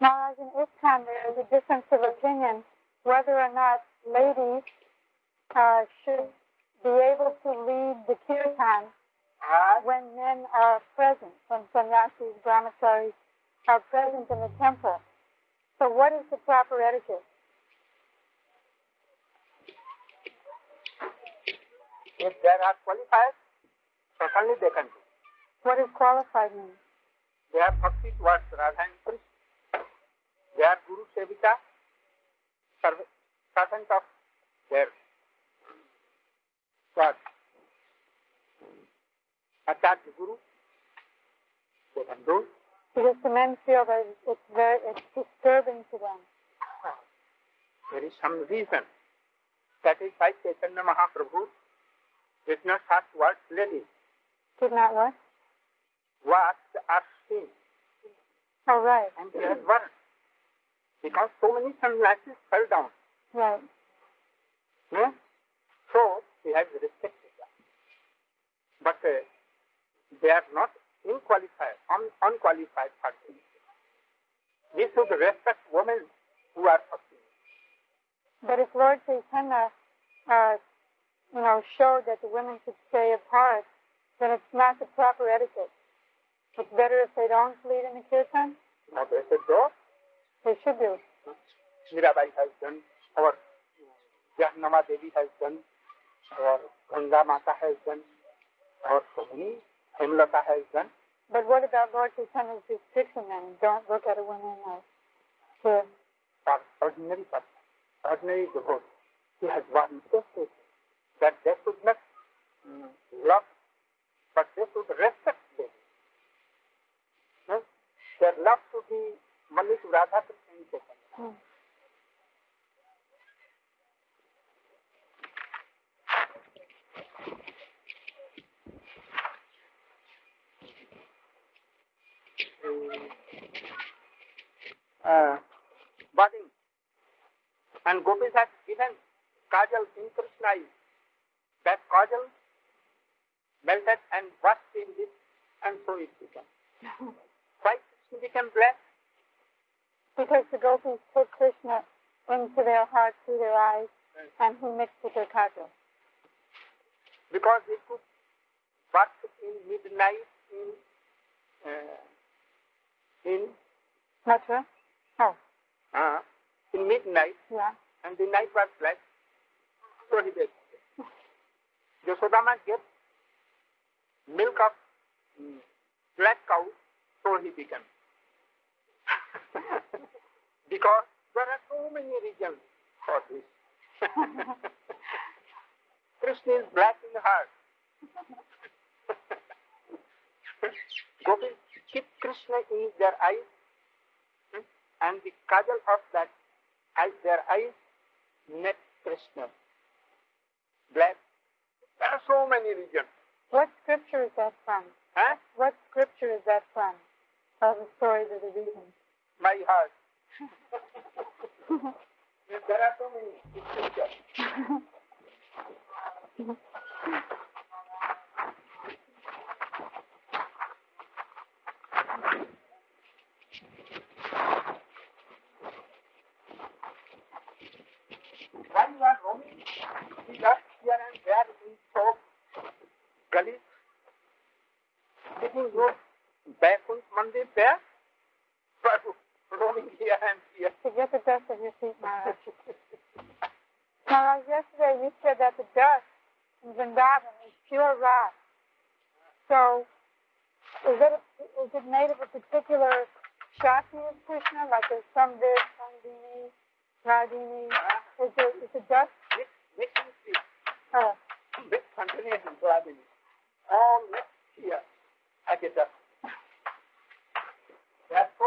Maharaj, in ISKCON there is a difference of opinion whether or not ladies uh, should be able to lead the kirtan when men are present, when sannyasis, brahmacharis are present in the temple. So what is the proper etiquette? If there are qualified, certainly they can do. What does qualified mean? They have bhakti towards Radha and Krishna. Their Guru Sevika, serv- servant of their God. Acharya Guru, they can do. Because the men feel that it's very, it's disturbing to them. There is some reason. That is why Chaitanya Mahaprabhu did not ask what ladies, Did not what? what are seen, Oh, right, and he has one. Because so many sunglasses fell down. right. Hmm? So he has respected them. But uh, they are not unqualified, un- unqualified persons. We should respect women who are persons. But if Lord Chaitanya, uh, you know, showed that the women should stay apart, then it's not the proper etiquette. It's better if they don't lead in the kirtan. Now they said, no, They should do. Mirabai has done, our Jahnama Devi has done, our Ganga Mata has done, our so many, Hemlata has done. But what about Lord Chaitanya's restriction then? Don't look at a woman like to ordinary person, ordinary devotee. He has one message that they should not mm, love, but they should respect them. No? Their love should be Radha Krishna and Chaitanya. Hmm. uh, budding. And Gopis has given kajal in Krishna eyes. That kajal melted and washed in this, and so it became. Why Krishna became black? Because the gopis put Krishna into their heart through their eyes, and he mixed with their kajal. Because he could wash in midnight in uh, in Mathura? Oh, uh, in midnight, yeah. and the night was black. So he did. Yasodama gave milk of mm, black cow, so he became. because there are so many reasons for this. Krishna is black in the heart. Gopis keep Krishna in their eyes, hmm, and the kajal of that eyes, their eyes met Krishna. Black. There are so many reasons. What scripture is that from? Huh? What scripture is that from? Of the stories of the reasons. My heart. Back on Monday, there. But roaming here and here. to get the dust of your feet, Maharaj. Maharaj, yesterday you said that the dust in Vrindavan is pure rock. So, is it is it made of a particular Shakti of Krishna, like there's some this, Sandhini, Hladini? Uh-huh. Is it is it dust? Mix, mixing seeds, Oh, mix uh. continuation grabbing. All mixed here. I get that. That's so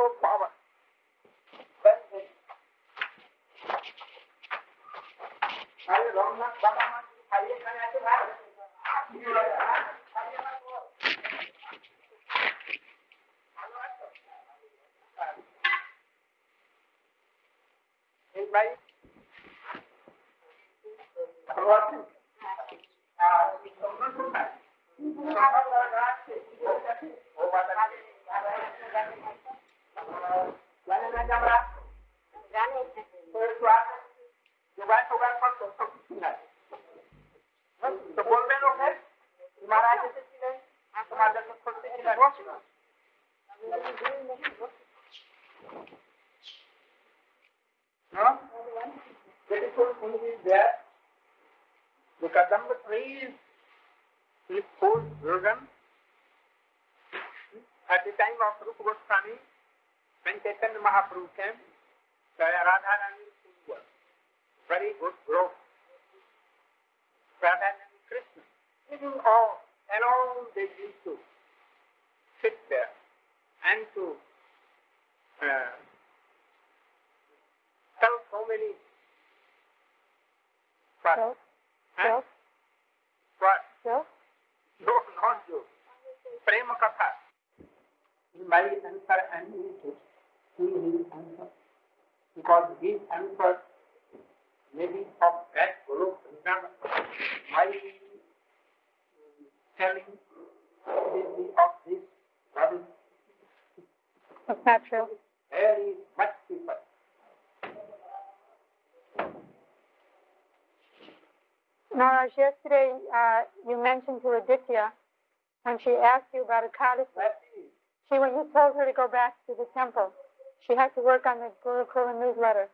what? Joke? Huh? What? Joke? No, not you. Prema Katha. He might answer and he will he answer. Because his answer may be of that group. My telling will be of this what is That's not true. very much people. Maharaj, yesterday uh, you mentioned to Aditya when she asked you about Ekadasi. She, when you told her to go back to the temple, she had to work on the Gurukula newsletter.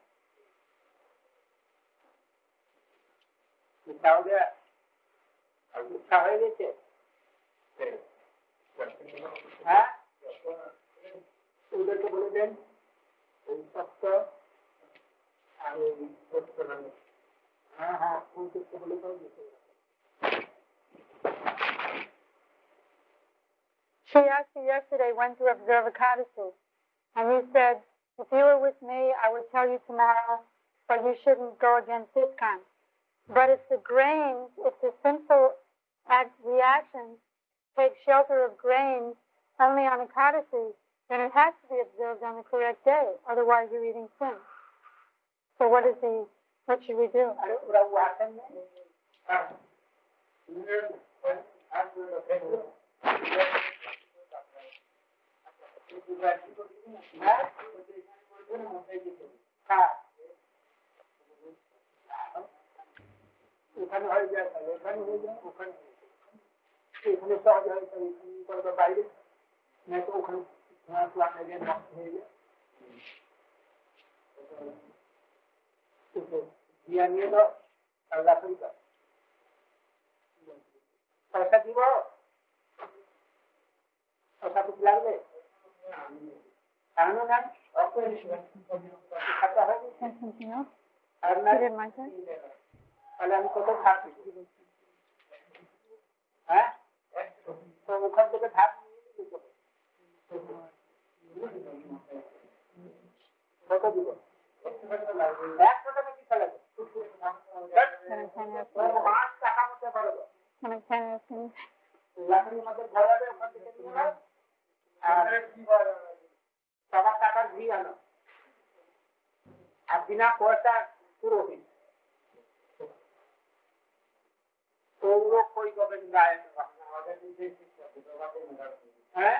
ওদেরকে বলে দেন এই সপ্তাহ আমি she asked me yesterday when to observe Ekadasi, and he said, If you were with me, I would tell you tomorrow, but you shouldn't go against this kind. But if the grains, if the simple reactions take shelter of grains only on Ekadasi, then it has to be observed on the correct day, otherwise you're eating sin. So what is the what should we do? আরে ওরা ও আসেন না হ্যাঁ ওখানে হয়ে যায় তাহলে এখানে হয়ে যায় ওখানে এখানে সহজ হয় তাহলে এখানে করবে বাইরে না তো ওখানে আপনাদের নষ্ট হয়ে যায় দিয়া নিয়ে দাও আর রাখুন দাও পয়সা দিব পয়সা খুব লাগবে আনো না খাতা হয়ে গেছে And something else? আর না You didn't like that? তাহলে আমি কত থাকবো হ্যাঁ তো ওখান থেকে ধাপ নিয়ে নিতে হবে। কত দিব সবার টাকার ঘি আনো আর বিনা পয়সা পুরো দিন সৌর কই গবেন গায়ে হ্যাঁ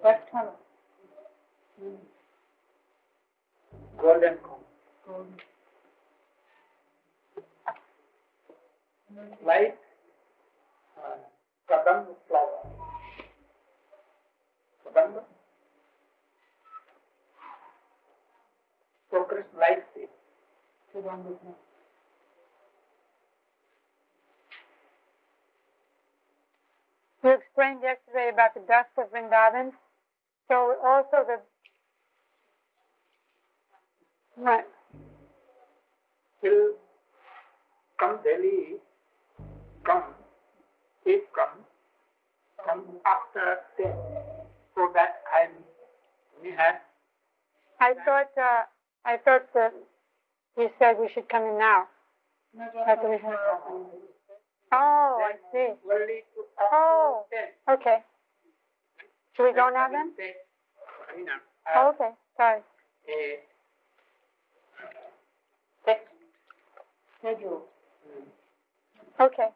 What color? Mm. Golden color. Golden. Like uh, kadam flower. Kadam. Focus like this. Kadam flower. You explained yesterday about the dust of Vrindavan. So also the right. Till come Delhi, come, if come, come after death. So that I we had I thought uh, I thought that you said we should come in now. What we said. Oh, I see. Oh. Okay. Should we go now then? Uh, Oh, okay. Sorry. a text schedule. Okay.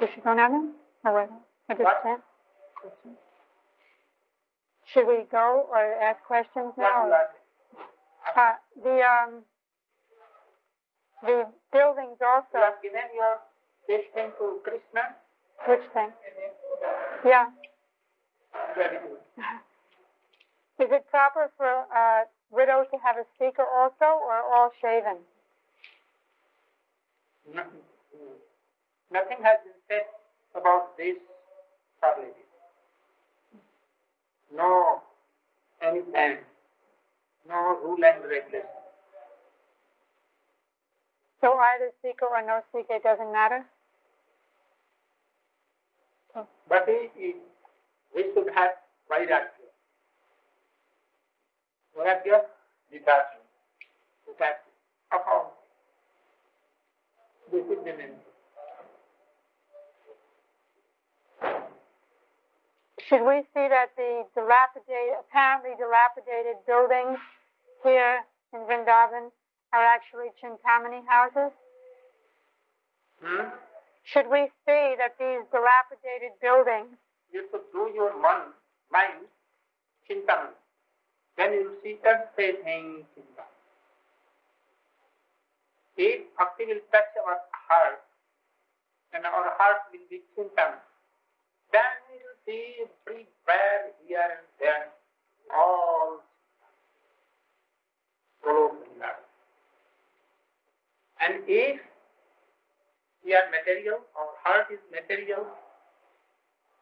We should go now then? Oh, wait, I just What? can't. Should we go or ask questions now? you Uh, the, um, the buildings You also, have given your this thing to Krishna? Which thing? Yeah. Very good. Is it proper for uh, a widow to have a speaker also, or all shaven? No- Nothing has been said about this probably. No any plan, no rule and regulation. So either speaker or no speaker, doesn't matter? But he, he, we should have vairagya. Vairagya? Detachment. Detachment. All. This is the name. Should we see that the dilapidated, apparently dilapidated buildings here in Vrindavan are actually Chintamani houses? Hmm? Should we see that these dilapidated buildings You should do your mind, mind, chintamani. Then you see everything chintamani. If bhakti will touch our heart, and our heart will be chintamani, then we will see every prayer here and there, all follow. And if we are material, our heart is material,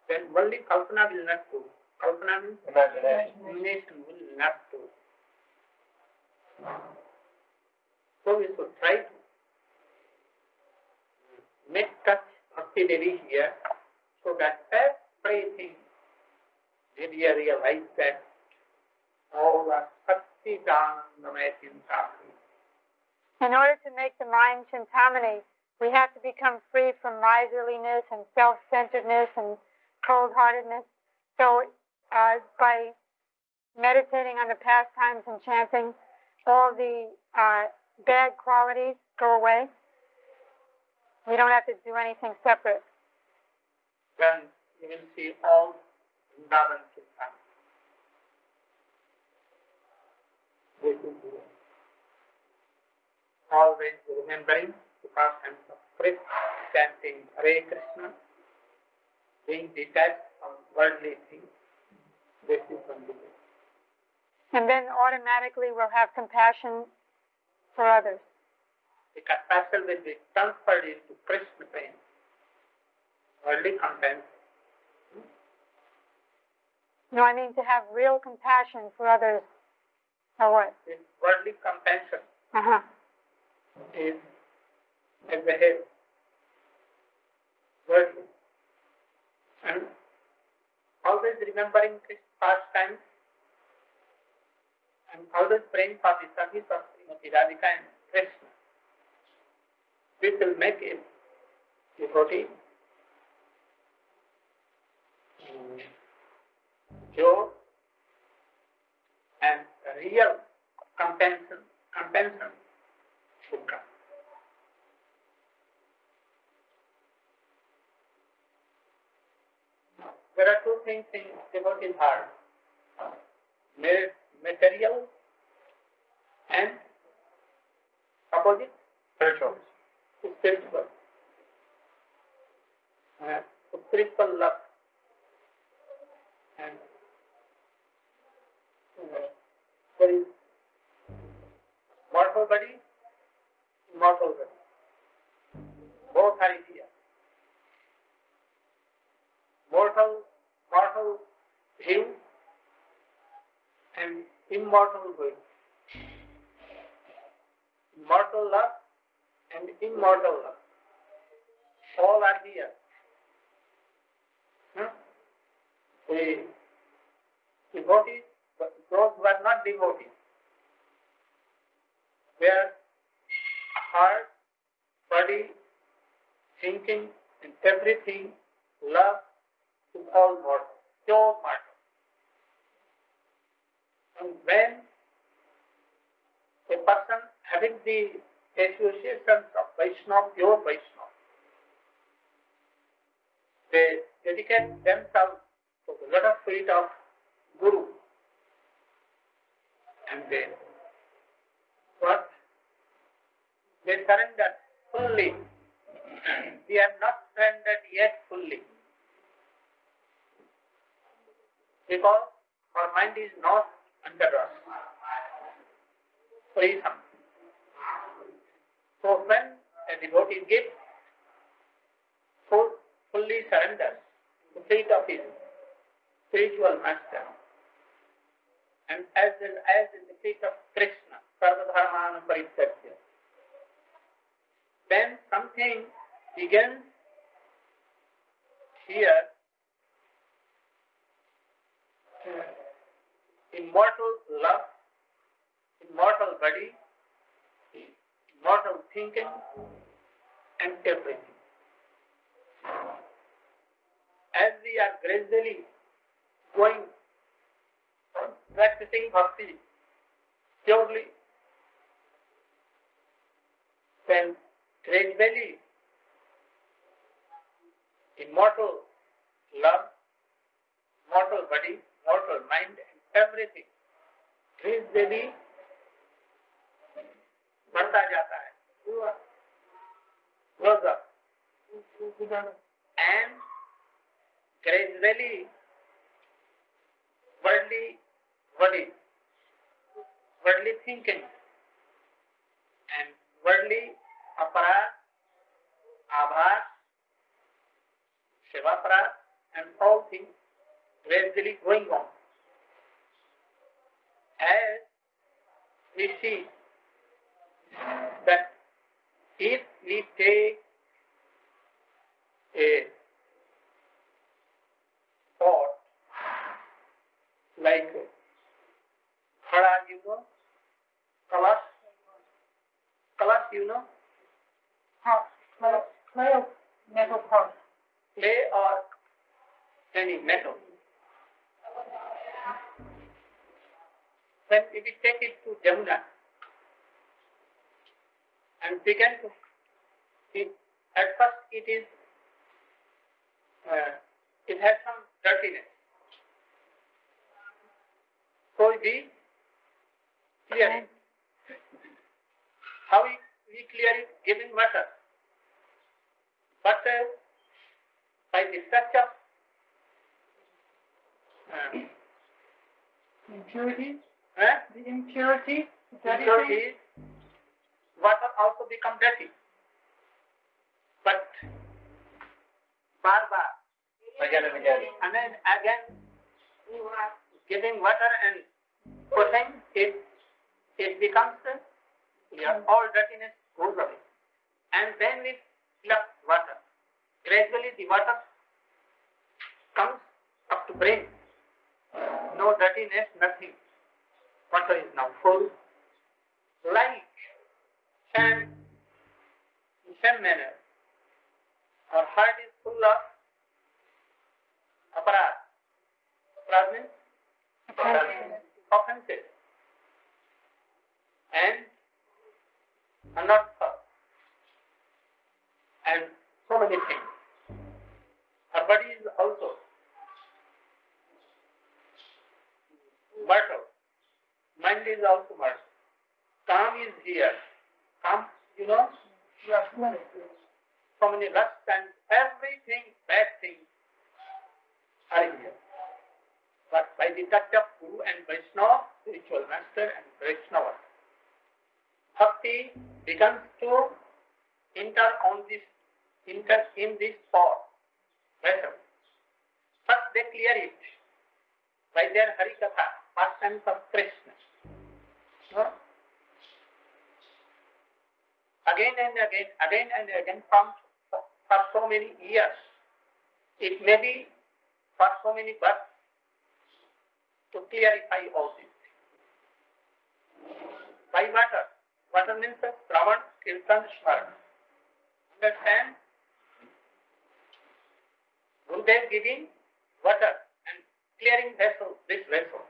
then only kalpana will not do. Kalpana means imagination will not do. So we should try to make touch Bhakti Devi here so that everything Devi realize that all the Satchidanandamaya Chintami. In order to make the mind Chintamani, we have to become free from miserliness and self-centeredness and cold-heartedness. So, uh, by meditating on the pastimes and chanting, all the uh, bad qualities go away. We don't have to do anything separate. Then you will see all Vrindavan is always remembering the pastimes of chanting Hare Krishna, being detached from worldly things. This is one. And then automatically we'll have compassion for others. The compassion will be transferred into Krishna pain. Worldly content. No, I mean to have real compassion for others. Or what? This worldly compassion Uh-huh. is a behave Worldly. And always remembering Krishna pastime and always praying for the service of Srimati Radhika and Krishna. This will make it mm, pure and real compassion, compassion should come. There are two things in devotee's heart. Material and opposite Spiritual. spiritual. Uh, spiritual love and uh, there is mortal body, immortal body. Both are here. Mortal, mortal view and immortal will. Mortal love and immortal love. All are here. Hmm? The devotees, those who are not devotees, their heart, body, thinking, and everything, love is all mortal, pure mortal. And when a person having the associations of Vaishnava, pure Vaishnava, they dedicate themselves to the lotus feet of Guru. And they what? They surrender fully. We have not surrendered yet fully. Because our mind is not under us. Freedom. So when a devotee gives full, fully surrenders to the feet of his spiritual master, and as in, as in the feet of Krishna, Sarvadharman Parityajya, then something begins here immortal love, immortal body, immortal thinking, and everything. As we are gradually going practicing bhakti purely, then gradually immortal love, mortal body, mortal mind, and everything gradually बढ़ता जाता है up and gradually worldly body, worldly thinking and worldly aparat, abhat, shivaparat and all things gradually going on. As we see that if we take a thought like khada, you know, kalas, kalas, you know, clay, clay or metal pot. clay or any metal. When if we take it to Jamuna and begin to, it, at first it is, uh, it has some dirtiness. So we clear it. How we, we clear it? Giving water. But uh, by the touch of uh, Impurity, eh, the impurity, dirty thing. impurities, water also become dirty. But bar bar, and then again giving water and putting it, it becomes yeah, all dirtiness goes away. And then we fill up water. Gradually the water comes up to brain. No dirtiness, nothing. Water is now full. Like same, in same manner, our heart is full of aparat. Aparat means offenses. And are not thought. And so many things. Our body is also mortal. Mind is also mortal. Kam is here. Kam, you know, so many lusts and everything, bad things are here. But by the touch of Guru and Vaishnava, spiritual master and Vaishnava, bhakti begins to enter on this enter in this pot vessel. First they clear it by their Harikatha, pastimes of Krishna. Again and again, again and again from for so many years. It may be for so many births to clarify all this. By water. Water means Shravan, Kirtan, Smaran. Understand? Gurudev giving water and clearing vessel, this vessel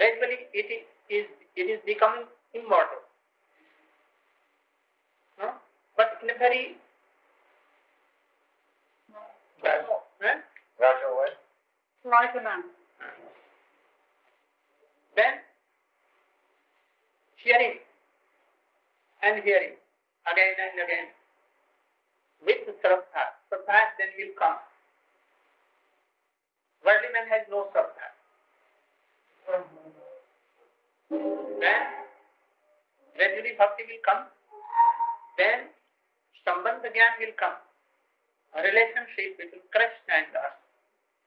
gradually it is it is becoming immortal. But in a very gradual, way. Like a man. Then hearing and hearing again and again with Sraddha. Sraddha then will come. Worldly man has no Sraddha. Then gradually bhakti will come. Then Sambandha Gyan will come. A relationship between Krishna and us.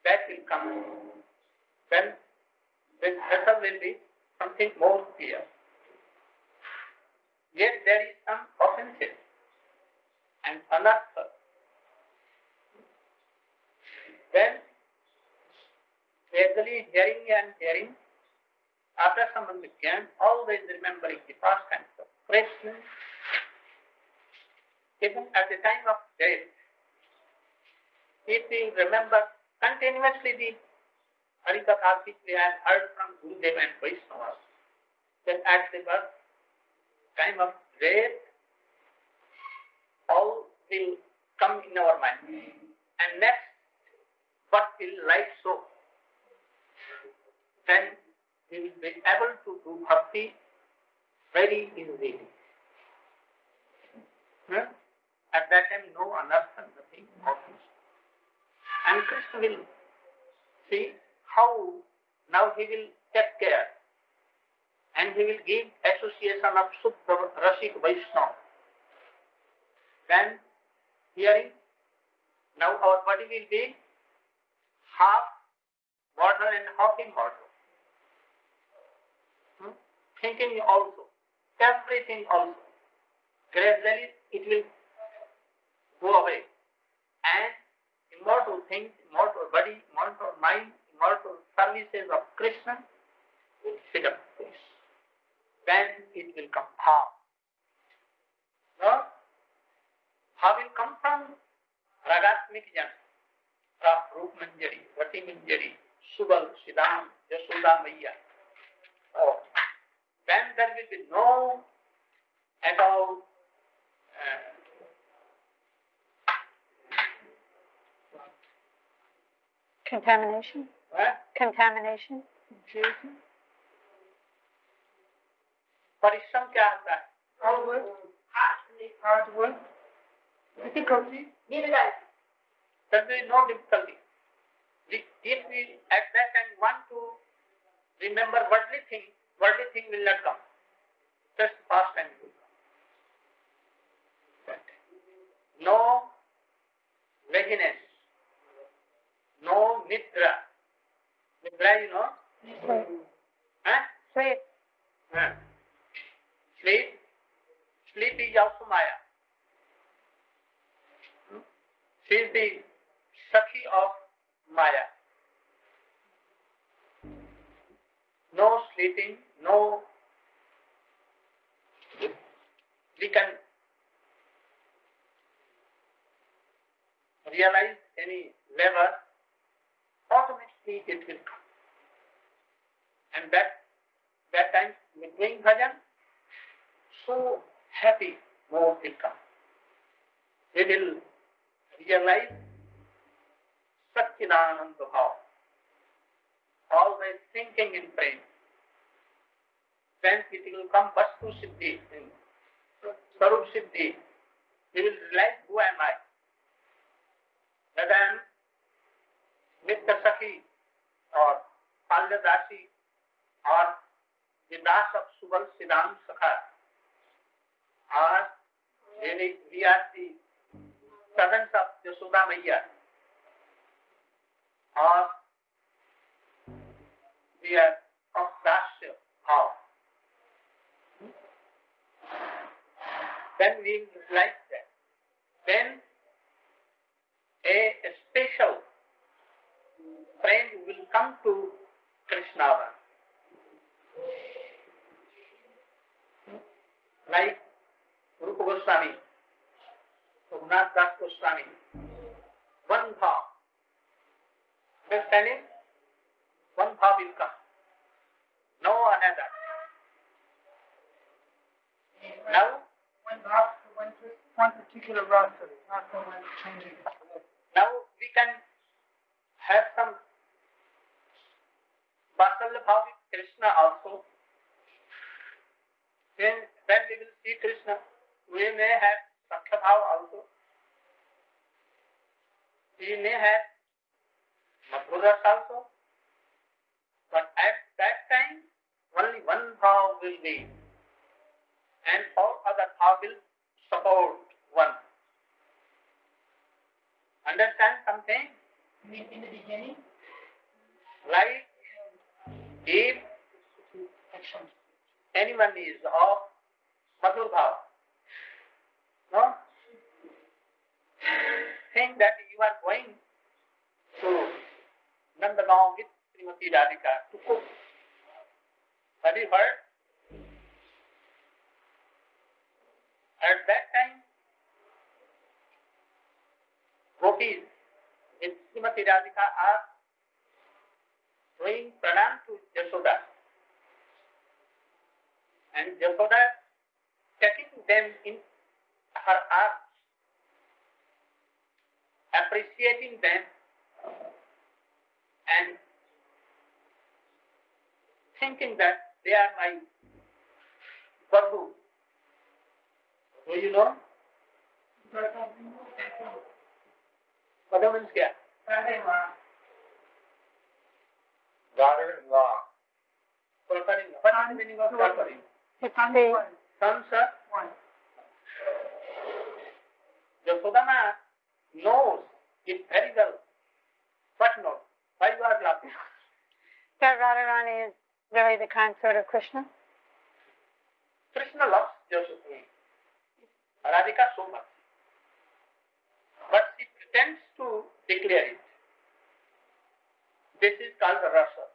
That will come. Then this vessel will be something more clear. Yet there is some offensive and anartha. Then, gradually hearing and hearing, Gyan, always remembering the past times of Krishna, even at the time of death, if we remember continuously the Harikatha we have heard from Gurudev and Vaishnavas, then at the time of death, all will come in our mind. And next, what will life show? Then we will be able to do bhakti very easily. Hmm? At that time, no anartha, nothing happens. And Krishna will see how now he will take care and he will give association of Suddha Rasik Vaishnava. Then hearing, now our body will be half water and half in Hmm? Thinking also, everything also. Gradually it will go away. And immortal things, immortal body, immortal mind, immortal services of Krishna will sit up this. Then it will come how? No? How will come from Ragatmik Jan, from Rup Manjari, Vati Manjari, Subal, Siddham, Yashoda Maya. Oh. Then there will be no at all uh, Contamination? uh, Contamination? confusion. परिश्रम क्या आता है Hard work. Hard work. Difficulty. There will be no difficulty. We- If we at that time want to remember worldly thing, will not come. Just past time will come. That. No laziness, no nidra. Nidra, you know? Sleep. Huh? Sleep. Huh. Sleep. Sleep is also Maya. Hmm? She is the Sakhi of Maya. No sleeping, no. We can realize any lever, automatically it will come. And that that time with doing bhajan, so happy mood will come. We will realize Satchidananda Bhav. Always thinking in praying. Then it will come Vastu Siddhi, Sarup Siddhi. We will realize who am I. Then Nitya Sakhi or Palyadasi or the Das of Subal Siddham Sakha or really we are the servants of Yashoda Maya or we are of Dasya how then we like that then a special friend will come to Krishna like Rupa Goswami, Raghunath Das Goswami, one bhav. Understanding? One bhav will come. No another. Now, One rasa, one, one particular rasa, not the one changing. now we can have some bhav with Krishna also. Then when we will see Krishna, we may have Sakhya bhav also. We may have Madhuras also. But at that time, only one bhav will be. And all other will support one. Understand something? In the beginning, Like if anyone is of Madhur Bhav, no? Think that you are going to Nandagaon with Srimati Radhika to cook. Have you heard? At that time, gopis with Srimati Radhika are doing pranam to Jasoda. And Jasoda taking them in her arms, appreciating them, and thinking that they are my Babu. Do you know? Babu means क्या? daughter-in-law. Daughter-in-law. What is the meaning of daughter-in-law? The, Sons are Yasodhana knows it very well. What knows? Why you are laughing? that Radharani is really the consort of Krishna? Krishna loves Yasodhana. Radhika so much. But she pretends to declare it. This is called rasa.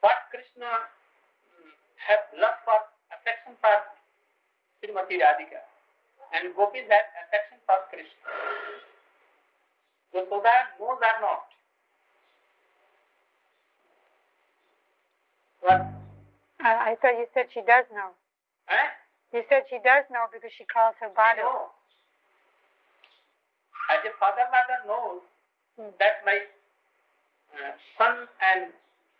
What Krishna mm, have love for, affection for Srimati Radhika, and gopis have affection for Krishna. Yashoda knows or not. What? I, I thought you said she does know. Eh? You said she does know because she calls her Badu. know. As a father mother knows Hmm. that my uh, son and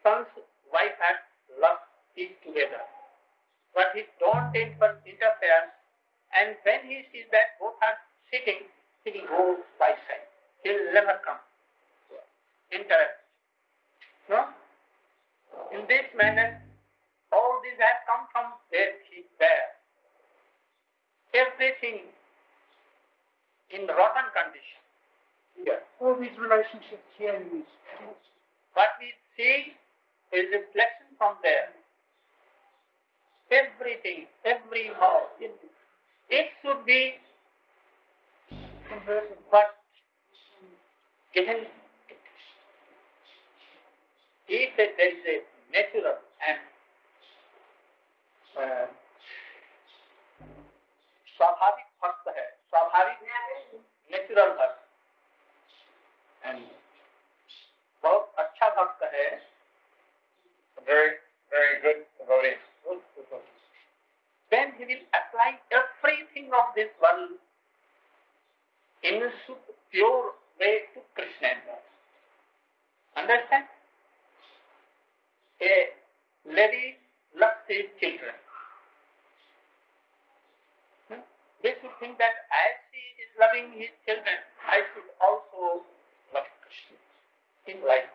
son's wife have love is together. But he don't inter- interfere and when he sees that both are sitting, he will go by side. He will never come. Interact. No? In this manner, all these have come from he bear. Everything in rotten condition. Here. All these relationships here in these What we see is reflection from there. Everything, every house, it, should be converted. but given if there is a natural and स्वाभाविक भक्त है स्वाभाविक natural भक्त and बहुत अच्छा भक्त है Very, very good devotee. then he will apply everything of this world in a pure way to Krishna. Understand? A lady loves his children. They should think that as she is loving his children, I should also love Krishna in life.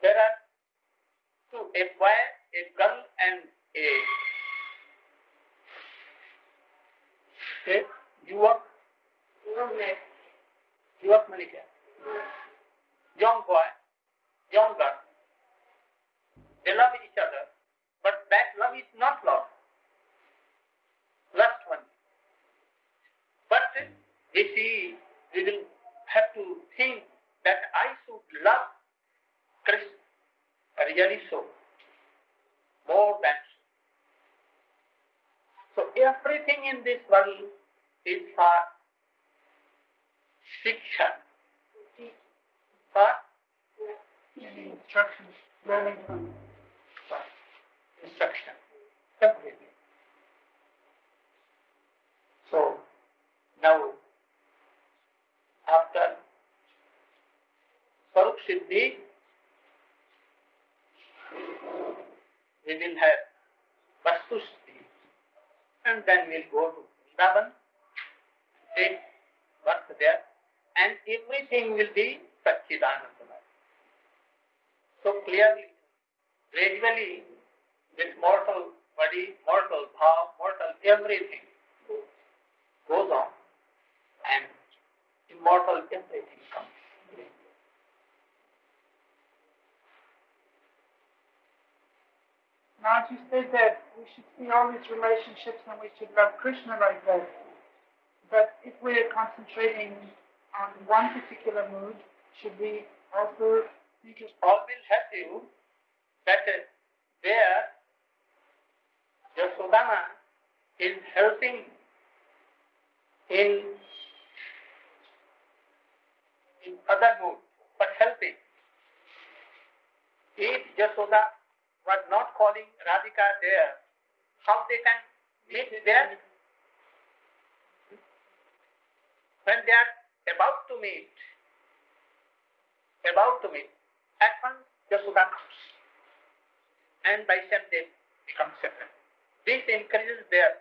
There are two, a boy, a girl, and a, a युवक युवक मैंने क्या young boy, young girl. They love each other, but that love is not love. See, we will have to think that I should love Krishna really so, more than so. So everything in this world is for shiksha, for Instructions, learning from instruction. Everything. So now after Siddhi, we will have Vastu Siddhi. And then we'll go to Vrindavan, take birth there, and everything will be Satchidanandamaya. So clearly, gradually, this mortal body, mortal bhav, mortal everything goes on, and immortal everything comes. Now you said that we should see all these relationships and we should love Krishna like that. But if we're concentrating on one particular mood, should we also think of all will help you that there Yasodhana is helping in in other mood, but helping. If Yasoda was not calling Radhika there, how they can meet there? When they are about to meet, about to meet, at once Yasoda comes. And by them they become separate. This encourages their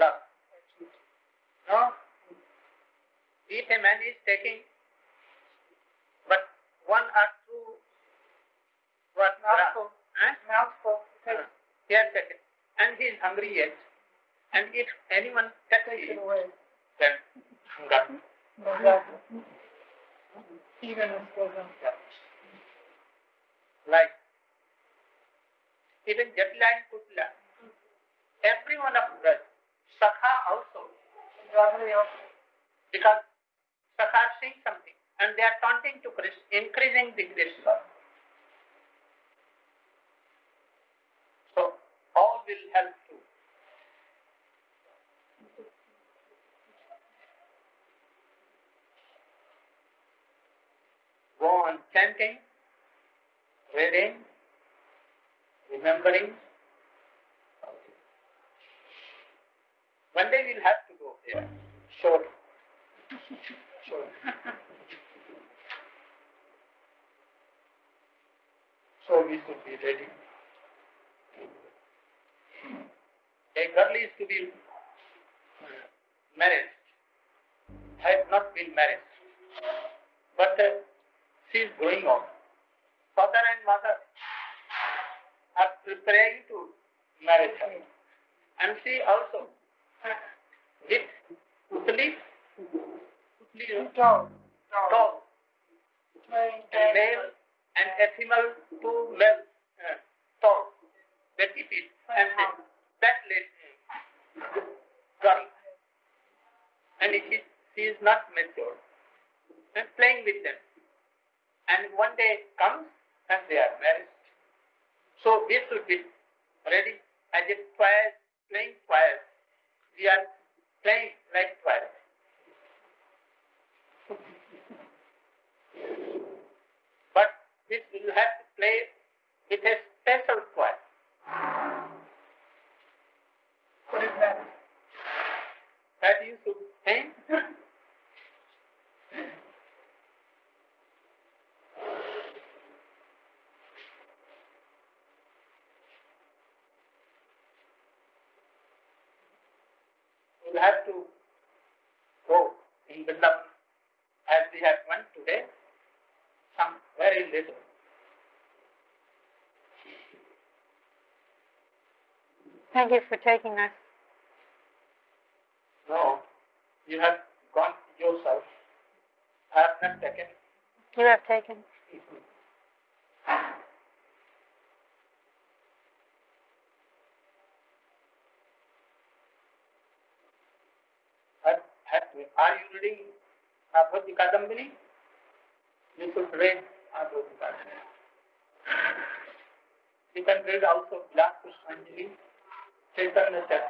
love. No? If a man is taking but one or two what Mouthful. Huh? mouthful? Uh, he has taken. And he is hungry yet. And if anyone it him, away. then hunger. Exactly. Eagerness goes on. Like even Jatila and Kutila, every one of us, Sakha also, because Are saying something and they are taunting to Krishna, increasing the Krishna. So all will help you. Go on chanting, reading, remembering. Thank you for taking us. No, you have gone yourself. I have not taken. You have taken. Are you reading Abhoti Kadambini? You should read Abhoti Kadambini. You can read Chaitanya Charitamrita, all these.